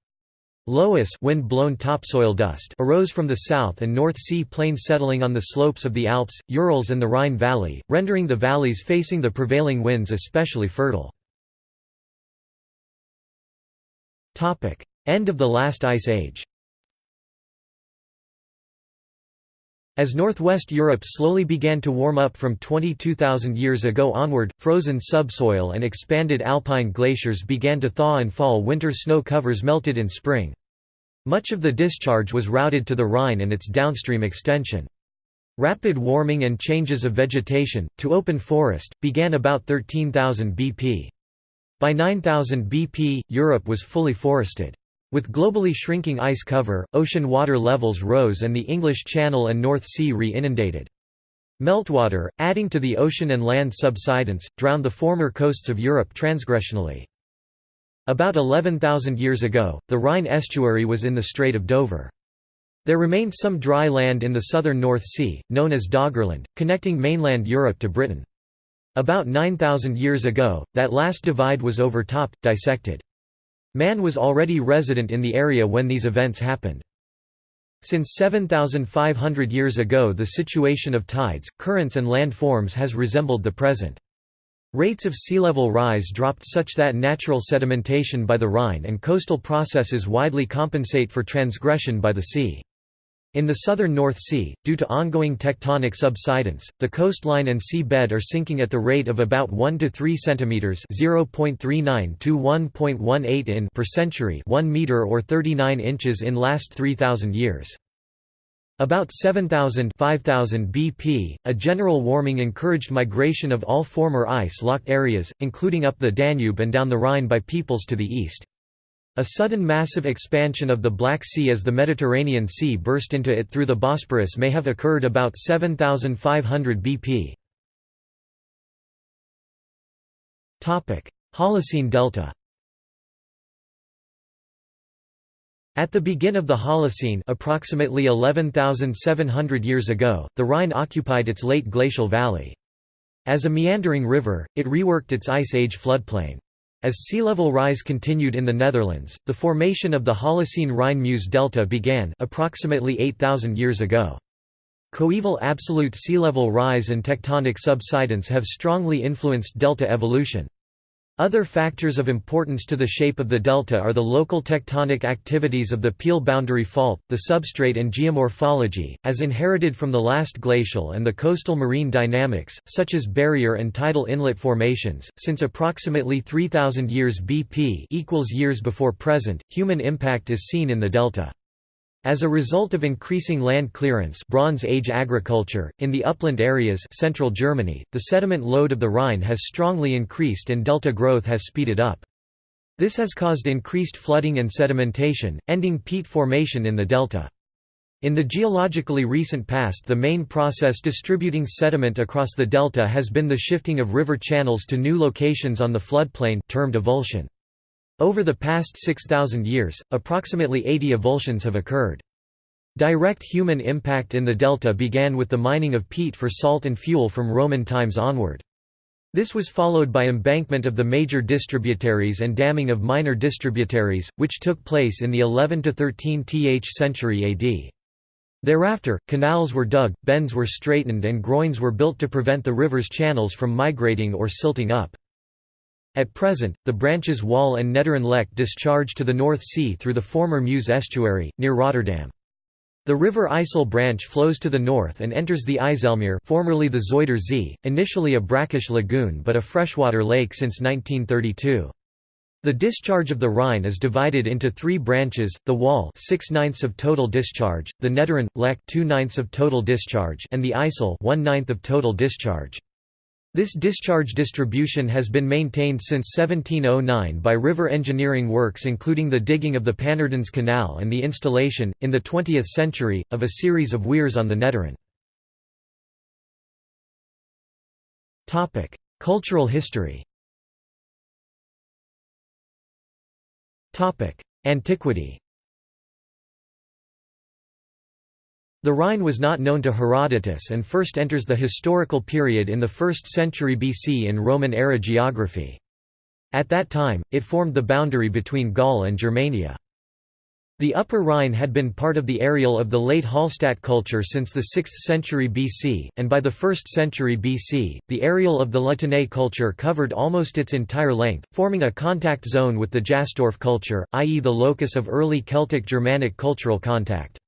S1: Loess wind-blown topsoil dust arose from the south and North Sea plain settling on the slopes of the Alps, Urals and the Rhine Valley, rendering the valleys facing the prevailing winds especially fertile. End of the last ice age As northwest Europe slowly began to warm up from 22,000 years ago onward, frozen subsoil and expanded alpine glaciers began to thaw and fall winter snow covers melted in spring. Much of the discharge was routed to the Rhine and its downstream extension. Rapid warming and changes of vegetation, to open forest, began about 13,000 BP. By 9000 BP, Europe was fully forested. With globally shrinking ice cover, ocean water levels rose and the English Channel and North Sea re-inundated. Meltwater, adding to the ocean and land subsidence, drowned the former coasts of Europe transgressionally. About 11,000 years ago, the Rhine estuary was in the Strait of Dover. There remained some dry land in the southern North Sea, known as Doggerland, connecting mainland Europe to Britain. About 9,000 years ago, that last divide was overtopped, dissected. Man was already resident in the area when these events happened. Since 7,500 years ago the situation of tides, currents and landforms has resembled the present. Rates of sea level rise dropped such that natural sedimentation by the Rhine and coastal processes widely compensate for transgression by the sea. In the southern North Sea, due to ongoing tectonic subsidence, the coastline and sea bed are sinking at the rate of about 1 to 3 centimeters (0.39 to 1.18 in) per century, 1 meter or 39 inches in last 3000 years. About 7000 5000 BP, a general warming encouraged migration of all former ice-locked areas, including up the Danube and down the Rhine by peoples to the east. A sudden massive expansion of the Black Sea as the Mediterranean Sea burst into it through the Bosporus may have occurred about 7500 BP. Holocene Delta At the begin of the Holocene approximately 11,700 years ago, the Rhine occupied its late glacial valley. As a meandering river, it reworked its Ice Age floodplain. As sea level rise continued in the Netherlands, the formation of the Holocene Rhine-Meuse delta began approximately 8,000 years ago. Coeval absolute sea level rise and tectonic subsidence have strongly influenced delta evolution. Other factors of importance to the shape of the delta are the local tectonic activities of the Peel boundary fault, the substrate and geomorphology, as inherited from the last glacial and the coastal marine dynamics, such as barrier and tidal inlet formations. Since approximately 3000 years BP equals years before present, human impact is seen in the delta. As a result of increasing land clearance Bronze Age agriculture, in the upland areas central Germany, the sediment load of the Rhine has strongly increased and delta growth has speeded up. This has caused increased flooding and sedimentation, ending peat formation in the delta. In the geologically recent past the main process distributing sediment across the delta has been the shifting of river channels to new locations on the floodplain termed avulsion. Over the past 6,000 years, approximately 80 avulsions have occurred. Direct human impact in the delta began with the mining of peat for salt and fuel from Roman times onward. This was followed by embankment of the major distributaries and damming of minor distributaries, which took place in the 11–13th century AD. Thereafter, canals were dug, bends were straightened and groins were built to prevent the river's channels from migrating or silting up. At present, the branches Waal and Nederrijn Lek discharge to the North Sea through the former Meuse estuary, near Rotterdam. The river IJssel branch flows to the north and enters the IJsselmeer formerly the Zuider Zee, initially a brackish lagoon but a freshwater lake since 1932. The discharge of the Rhine is divided into three branches, the Waal 6 ninths of total discharge, the Nederrijn, Lek 2 ninths of total discharge and the IJssel 1 ninth of total discharge. This discharge distribution has been maintained since 1709 by river engineering works including the digging of the Pannerdense Canal and the installation, in the 20th century, of a series of weirs on the Nederrijn. Cultural history Antiquity The Rhine was not known to Herodotus and first enters the historical period in the 1st century BC in Roman-era geography. At that time, it formed the boundary between Gaul and Germania. The Upper Rhine had been part of the areal of the late Hallstatt culture since the 6th century BC, and by the 1st century BC, the areal of the Tène culture covered almost its entire length, forming a contact zone with the Jastorf culture, i.e. the locus of early Celtic-Germanic cultural contact.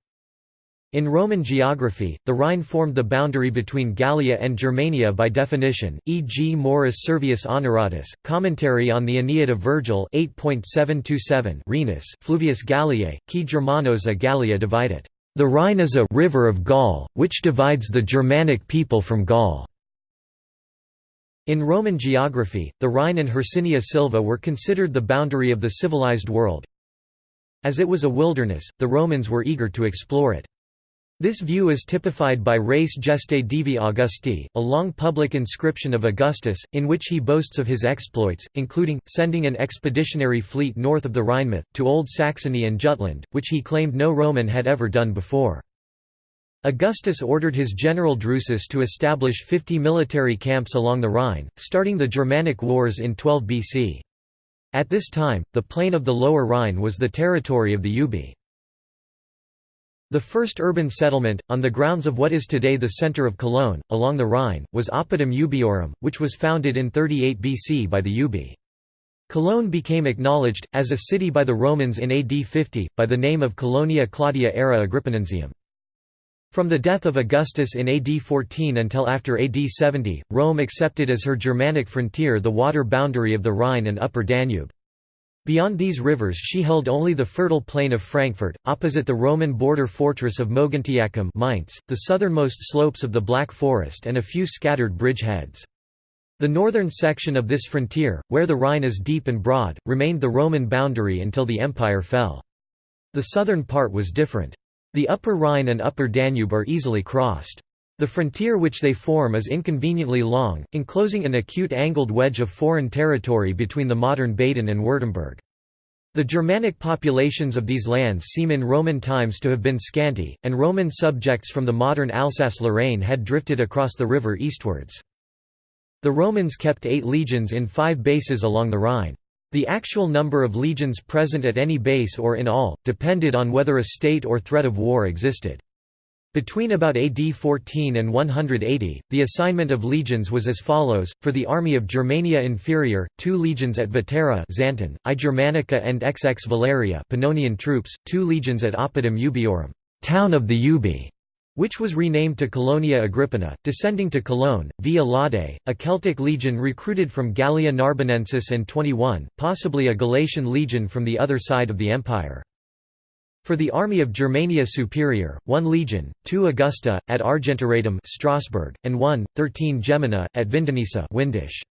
S1: In Roman geography, the Rhine formed the boundary between Gallia and Germania by definition, e.g. Maurus Servius Honoratus, commentary on the Aeneid of Virgil 8.727 Rhenus Fluvius Galliae, qui Germanos a Gallia divided. The Rhine is a river of Gaul, which divides the Germanic people from Gaul. In Roman geography, the Rhine and Hercynia Silva were considered the boundary of the civilized world. As it was a wilderness, the Romans were eager to explore it. This view is typified by Res Gestae Divi Augusti, a long public inscription of Augustus, in which he boasts of his exploits, including, sending an expeditionary fleet north of the Rhinemouth, to Old Saxony and Jutland, which he claimed no Roman had ever done before. Augustus ordered his general Drusus to establish 50 military camps along the Rhine, starting the Germanic Wars in 12 BC. At this time, the plain of the Lower Rhine was the territory of the Ubii. The first urban settlement, on the grounds of what is today the centre of Cologne, along the Rhine, was Oppidum Ubiorum, which was founded in 38 BC by the Ubii. Cologne became acknowledged, as a city by the Romans in AD 50, by the name of Colonia Claudia Ara Agrippinensium. From the death of Augustus in AD 14 until after AD 70, Rome accepted as her Germanic frontier the water boundary of the Rhine and Upper Danube. Beyond these rivers she held only the fertile plain of Frankfurt, opposite the Roman border fortress of Mogontiacum Mainz, the southernmost slopes of the Black Forest and a few scattered bridgeheads. The northern section of this frontier, where the Rhine is deep and broad, remained the Roman boundary until the empire fell. The southern part was different. The Upper Rhine and Upper Danube are easily crossed. The frontier which they form is inconveniently long, enclosing an acute angled wedge of foreign territory between the modern Baden and Württemberg. The Germanic populations of these lands seem in Roman times to have been scanty, and Roman subjects from the modern Alsace-Lorraine had drifted across the river eastwards. The Romans kept eight legions in five bases along the Rhine. The actual number of legions present at any base or in all, depended on whether a state or threat of war existed. Between about AD 14 and 180, the assignment of legions was as follows, for the army of Germania Inferior, two legions at Vetera Xanten, I Germanica and XX Valeria Pannonian troops, two legions at Oppidum Ubiorum town of the Ubi", which was renamed to Colonia Agrippina, descending to Cologne, via Laude, a Celtic legion recruited from Gallia Narbonensis and 21, possibly a Galatian legion from the other side of the empire. For the army of Germania Superior, one legion, two Augusta, at Argentoratum Strasbourg, and one, 13 Gemina, at Vindonissa Windisch.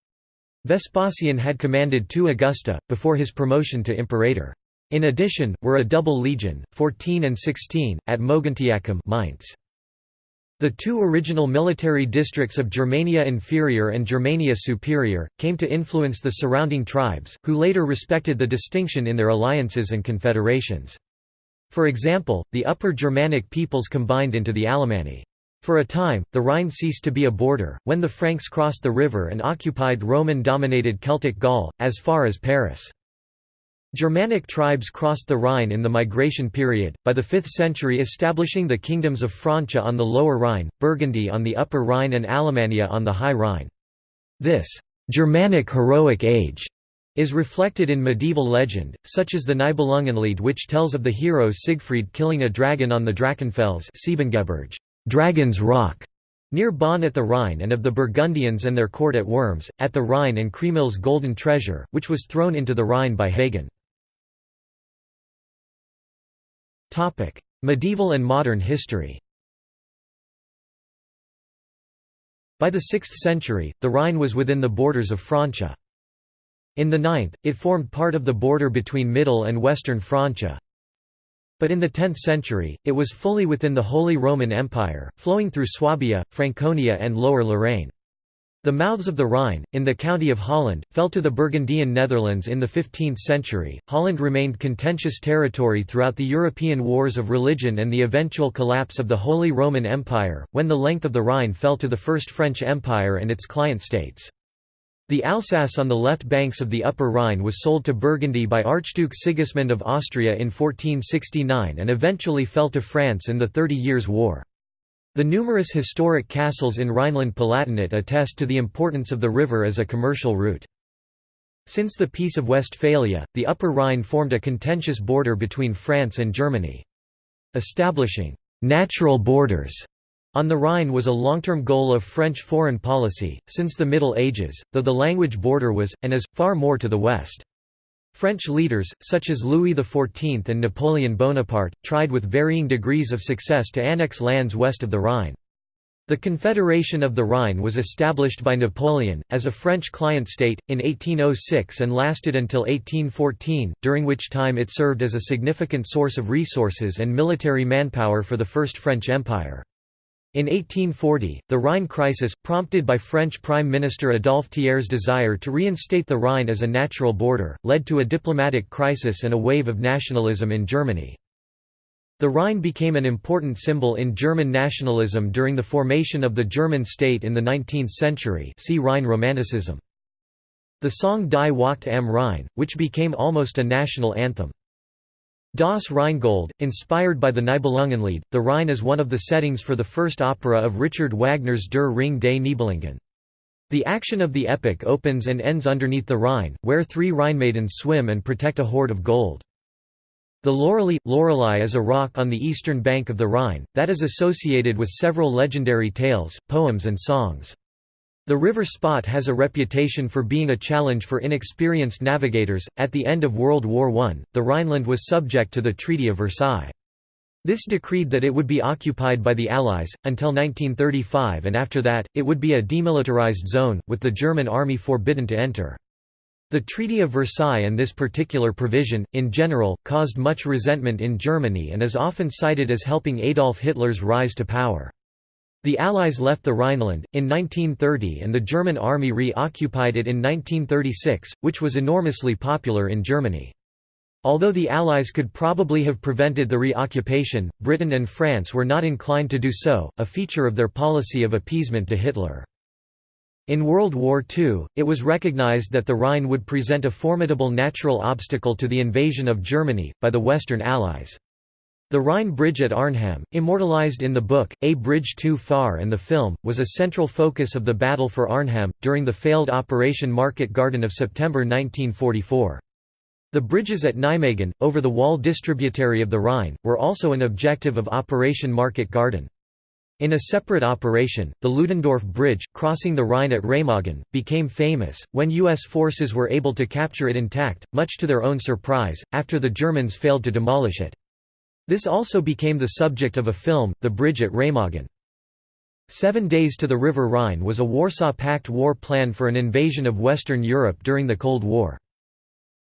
S1: Vespasian had commanded two Augusta, before his promotion to imperator. In addition, were a double legion, 14 and 16, at Mogontiacum Mainz. The two original military districts of Germania Inferior and Germania Superior, came to influence the surrounding tribes, who later respected the distinction in their alliances and confederations. For example, the Upper Germanic peoples combined into the Alemanni. For a time, the Rhine ceased to be a border, when the Franks crossed the river and occupied Roman-dominated Celtic Gaul, as far as Paris. Germanic tribes crossed the Rhine in the migration period, by the 5th century establishing the kingdoms of Francia on the Lower Rhine, Burgundy on the Upper Rhine and Alemannia on the High Rhine. This «Germanic heroic age» is reflected in medieval legend, such as the Nibelungenlied which tells of the hero Siegfried killing a dragon on the Drachenfels Dragon's Rock, near Bonn at the Rhine and of the Burgundians and their court at Worms, at the Rhine and Kriemhild's golden treasure, which was thrown into the Rhine by Hagen. medieval and modern history By the 6th century, the Rhine was within the borders of Francia. In the 9th, it formed part of the border between Middle and Western Francia. But in the 10th century, it was fully within the Holy Roman Empire, flowing through Swabia, Franconia and Lower Lorraine. The mouths of the Rhine, in the county of Holland, fell to the Burgundian Netherlands in the 15th century. Holland remained contentious territory throughout the European wars of religion and the eventual collapse of the Holy Roman Empire, when the length of the Rhine fell to the First French Empire and its client states. The Alsace on the left banks of the Upper Rhine was sold to Burgundy by Archduke Sigismund of Austria in 1469 and eventually fell to France in the Thirty Years' War. The numerous historic castles in Rhineland-Palatinate attest to the importance of the river as a commercial route. Since the Peace of Westphalia, the Upper Rhine formed a contentious border between France and Germany. Establishing «natural borders» On the Rhine was a long-term goal of French foreign policy, since the Middle Ages, though the language border was, and is, far more to the west. French leaders, such as Louis XIV and Napoleon Bonaparte, tried with varying degrees of success to annex lands west of the Rhine. The Confederation of the Rhine was established by Napoleon, as a French client state, in 1806 and lasted until 1814, during which time it served as a significant source of resources and military manpower for the First French Empire. In 1840, the Rhine crisis, prompted by French Prime Minister Adolphe Thiers' desire to reinstate the Rhine as a natural border, led to a diplomatic crisis and a wave of nationalism in Germany. The Rhine became an important symbol in German nationalism during the formation of the German state in the 19th century see Rhine Romanticism. The song Die Wacht am Rhein, which became almost a national anthem. Das Rheingold, inspired by the Nibelungenlied, the Rhine is one of the settings for the first opera of Richard Wagner's Der Ring des Nibelungen. The action of the epic opens and ends underneath the Rhine, where three Rhinemaidens swim and protect a hoard of gold. The Loreley Lorelei is a rock on the eastern bank of the Rhine, that is associated with several legendary tales, poems and songs. The river Spot has a reputation for being a challenge for inexperienced navigators. At the end of World War I, the Rhineland was subject to the Treaty of Versailles. This decreed that it would be occupied by the Allies, until 1935 and after that, it would be a demilitarized zone, with the German army forbidden to enter. The Treaty of Versailles and this particular provision, in general, caused much resentment in Germany and is often cited as helping Adolf Hitler's rise to power. The Allies left the Rhineland, in 1930 and the German army re-occupied it in 1936, which was enormously popular in Germany. Although the Allies could probably have prevented the reoccupation, Britain and France were not inclined to do so, a feature of their policy of appeasement to Hitler. In World War II, it was recognized that the Rhine would present a formidable natural obstacle to the invasion of Germany, by the Western Allies. The Rhine Bridge at Arnhem, immortalized in the book, A Bridge Too Far and the film, was a central focus of the battle for Arnhem, during the failed Operation Market Garden of September 1944. The bridges at Nijmegen, over the Waal distributary of the Rhine, were also an objective of Operation Market Garden. In a separate operation, the Ludendorff Bridge, crossing the Rhine at Remagen, became famous, when U.S. forces were able to capture it intact, much to their own surprise, after the Germans failed to demolish it. This also became the subject of a film, The Bridge at Remagen. Seven Days to the River Rhine was a Warsaw Pact war plan for an invasion of Western Europe during the Cold War.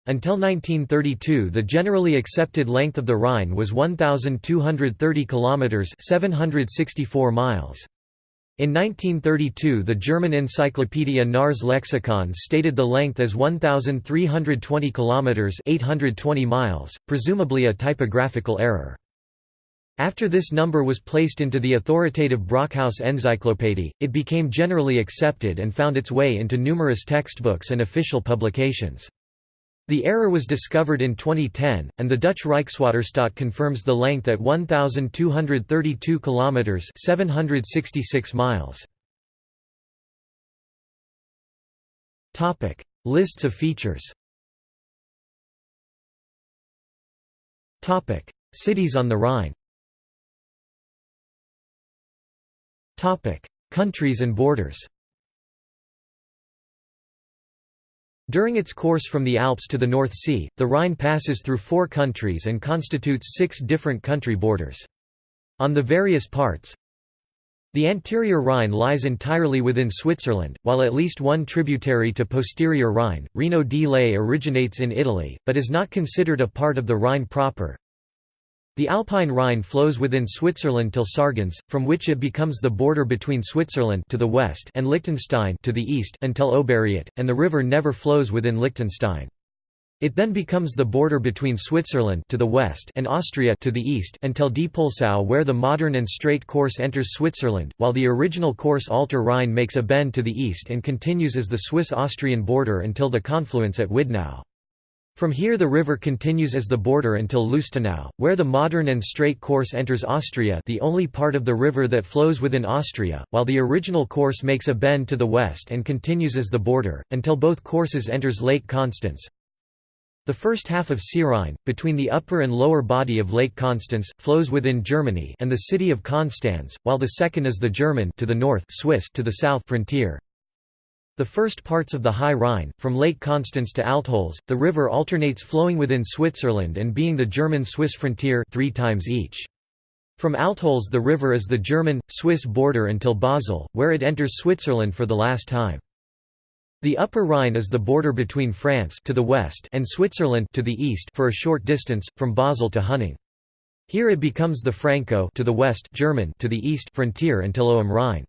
S1: Until 1932 the generally accepted length of the Rhine was 1,230 kilometres 764 miles. In 1932 the German encyclopedia Knaurs Lexikon stated the length as 1,320 kilometres 820 miles, presumably a typographical error. After this number was placed into the authoritative Brockhaus Enzyklopädie, it became generally accepted and found its way into numerous textbooks and official publications. The error was discovered in 2010, and the Dutch Rijkswaterstaat confirms the length at 1,232 kilometers (766 miles). Topic: Lists of features. Topic: Cities on the Rhine. Topic: Countries and borders. During its course from the Alps to the North Sea, the Rhine passes through four countries and constitutes six different country borders. On the various parts, the anterior Rhine lies entirely within Switzerland, while at least one tributary to posterior Rhine, Reno di Lei originates in Italy, but is not considered a part of the Rhine proper. The Alpine Rhine flows within Switzerland till Sargans, from which it becomes the border between Switzerland to the west and Liechtenstein to the east until Oberriet, and the river never flows within Liechtenstein. It then becomes the border between Switzerland to the west and Austria to the east until Diepoldsau where the modern and straight course enters Switzerland, while the original course Alter Rhine makes a bend to the east and continues as the Swiss-Austrian border until the confluence at Widnau. From here the river continues as the border until Lustenau, where the modern and straight course enters Austria the only part of the river that flows within Austria, while the original course makes a bend to the west and continues as the border, until both courses enters Lake Constance. The first half of Seerhein, between the upper and lower body of Lake Constance, flows within Germany and the city of Konstanz, while the second is the German to the north Swiss to the south frontier. The first parts of the High Rhine, from Lake Constance to Altholz, the river alternates flowing within Switzerland and being the German-Swiss frontier three times each. From Altholz the river is the German-Swiss border until Basel, where it enters Switzerland for the last time. The Upper Rhine is the border between France to the west and Switzerland to the east for a short distance, from Basel to Huningue. Here it becomes the Franco to the west German to the east frontier until Ohm Rhine.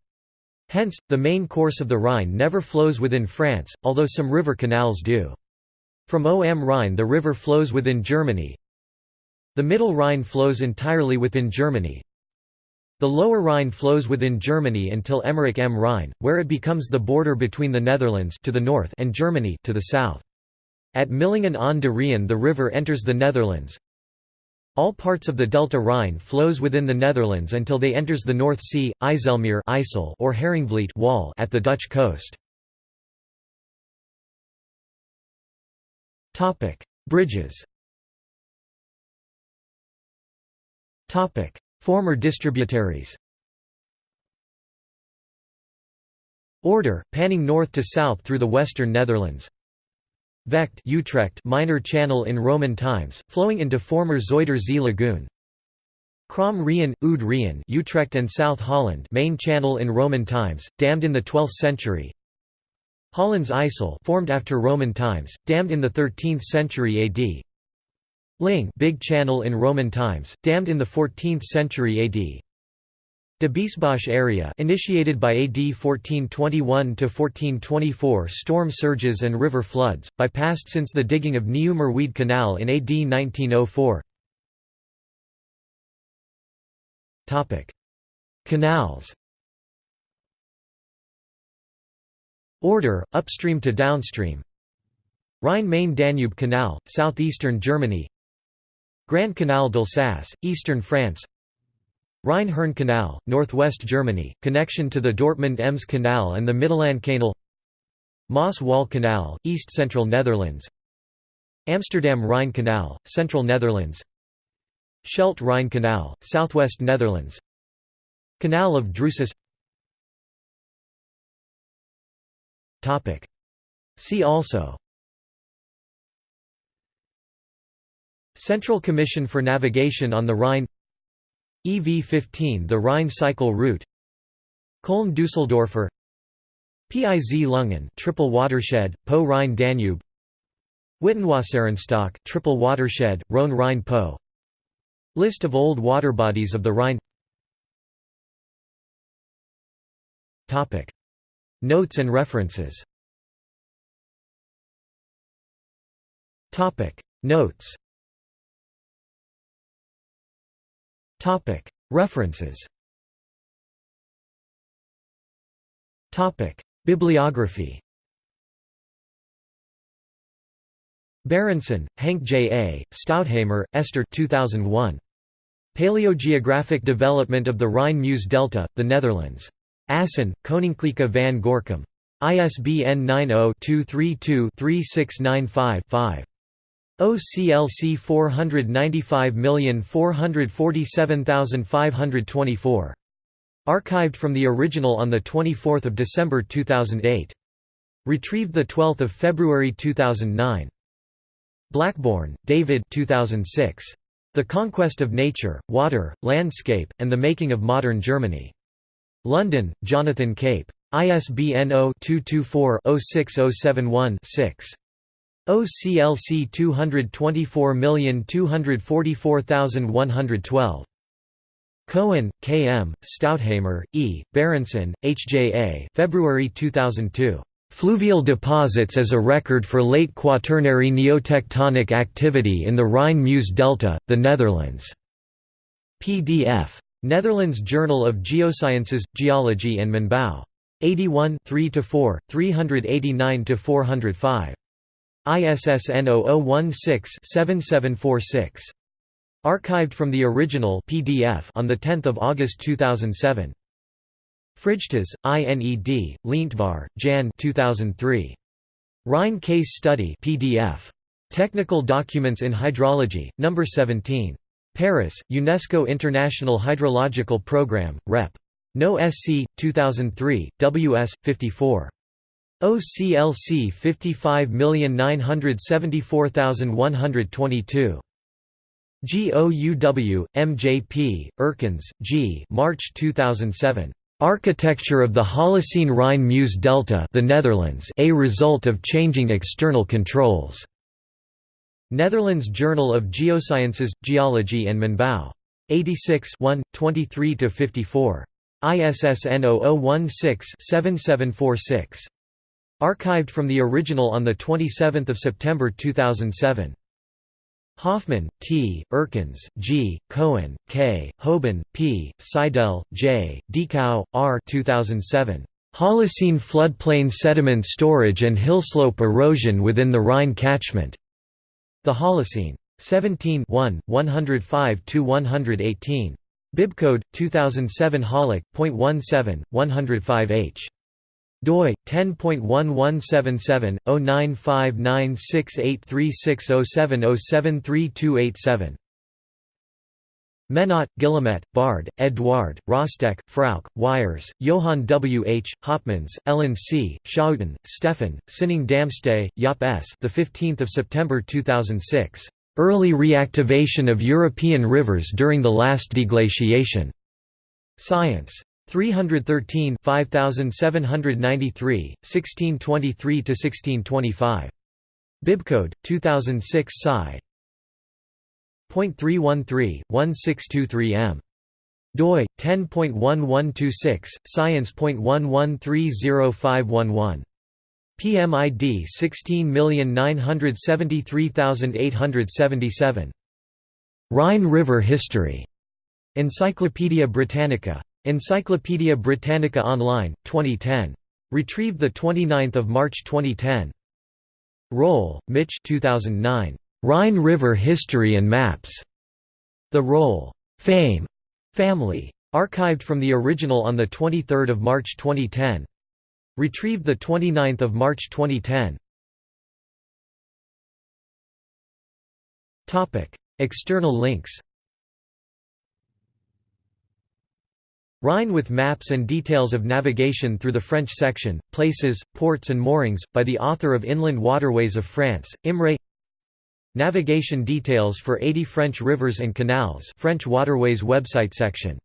S1: Hence, the main course of the Rhine never flows within France, although some river canals do. From Ohm Rhine the river flows within Germany. The Middle Rhine flows entirely within Germany. The Lower Rhine flows within Germany until Emmerich am Rhine, where it becomes the border between the Netherlands to the north and Germany to the south. At Millingen aan de Rijn the river enters the Netherlands. All parts of the Delta Rhine flows within the Netherlands until they enters the North Sea, IJsselmeer IJssel or Haringvliet wall at the Dutch coast. Bridges. Former distributaries. Order, panning north to south through the western Netherlands Vecht Utrecht minor channel in Roman times, flowing into former Zuiderzee lagoon. Krom Rijn, Oud Rijn Utrecht and South Holland main channel in Roman times, dammed in the 12th century. Hollands IJssel formed after Roman times, dammed in the 13th century AD. Ling big channel in Roman times, dammed in the 14th century AD. De Biesbosch area initiated by AD 1421–1424 storm surges and river floods, bypassed since the digging of Nieuwe Canal in AD 1904 Canals Order, upstream to downstream. Rhine-Main-Danube Canal, southeastern Germany. Grand Canal d'Alsace, eastern France Rhine-Herne Canal, northwest Germany, connection to the Dortmund-Ems Canal and the Middellandkanal Maas-Waal Canal, east-central Netherlands Amsterdam-Rhine Canal, central Netherlands Scheldt-Rhine Canal, southwest Netherlands Canal of Drusus. See also. Central Commission for Navigation on the Rhine EV-15 the Rhine Cycle Route. Köln-Düsseldorfer Piz Lunghin triple watershed, Po Rhine-Danube Witenwasserenstock triple watershed, Rhone-Rhine-Po List of old water bodies of the Rhine. Topic. Notes and references. Topic. Notes References Bibliography Berendsen, Henk J. A., Stouthamer, Esther 2001. Paleogeographic Development of the Rhine-Meuse Delta, the Netherlands. Assen, Koninklijke van Gorkum. ISBN 90-232-3695-5. OCLC 495447524. Archived from the original on 24 December 2008. Retrieved 12 February 2009. Blackbourn, David 2006. The Conquest of Nature, Water, Landscape, and the Making of Modern Germany. London, Jonathan Cape. ISBN 0-224-06071-6. OCLC 224244112. Cohen, K. M., Stouthamer, E., Berendsen, H. J. A. February 2002. Fluvial deposits as a record for late Quaternary neotectonic activity in the Rhine-Meuse Delta, the Netherlands. PDF. Netherlands Journal of Geosciences, Geology and Mijnbouw. 81 3–4, 389–405. ISSN 0016-7746. Archived from the original PDF on 10 August 2007. Frijters, INED, Leentvaar, Jan 2003. Rhine Case Study PDF. Technical Documents in Hydrology, No. 17. Paris, UNESCO International Hydrological Programme, Rep. No. SC, 2003, WS, 54. OCLC 55974122. GOUW, MJP, Erkens, G. March 2007. Architecture of the Holocene Rhine-Meuse Delta, the Netherlands, a result of changing external controls. Netherlands Journal of Geosciences, Geology and Mijnbouw. 86 23 54. ISSN 0016-7746. Archived from the original on 27 September 2007. Hoffman, T., Erkens, G., Cohen, K., Houben, P., Seidel, J., Dikau, R. 2007. Holocene floodplain sediment storage and hillslope erosion within the Rhine catchment. The Holocene. 17 105–118. Bibcode 2007 Holic. 17, 105h doi 10.1177/0959683607073287 Menot, Guillemette, Bard, Edouard, Rostek, Frauke, Weijers, Johann W. H., Hopmans, Ellen C., Schouten, Stefan, Sinninghe Damste, Jaap S. The 15th of September 2006. Early reactivation of European rivers during the last deglaciation. Science. 313 5793, 1623–1625. Bibcode, 2006 Sci. .313, doi 10.1126 science.11305511 PMID 16973877 Rhine River History. Encyclopædia Britannica Encyclopædia Britannica Online 2010 Retrieved 29 March 2010. Roll, Mitch 2009. Rhine River History and Maps. The Roll. Fame. Family. Archived from the original on 23 March 2010. Retrieved 29 March 2010. External links Rhine with maps and details of navigation through the French section, places, ports and moorings, by the author of Inland Waterways of France, Imre. Navigation details for 80 French rivers and canals French waterways website section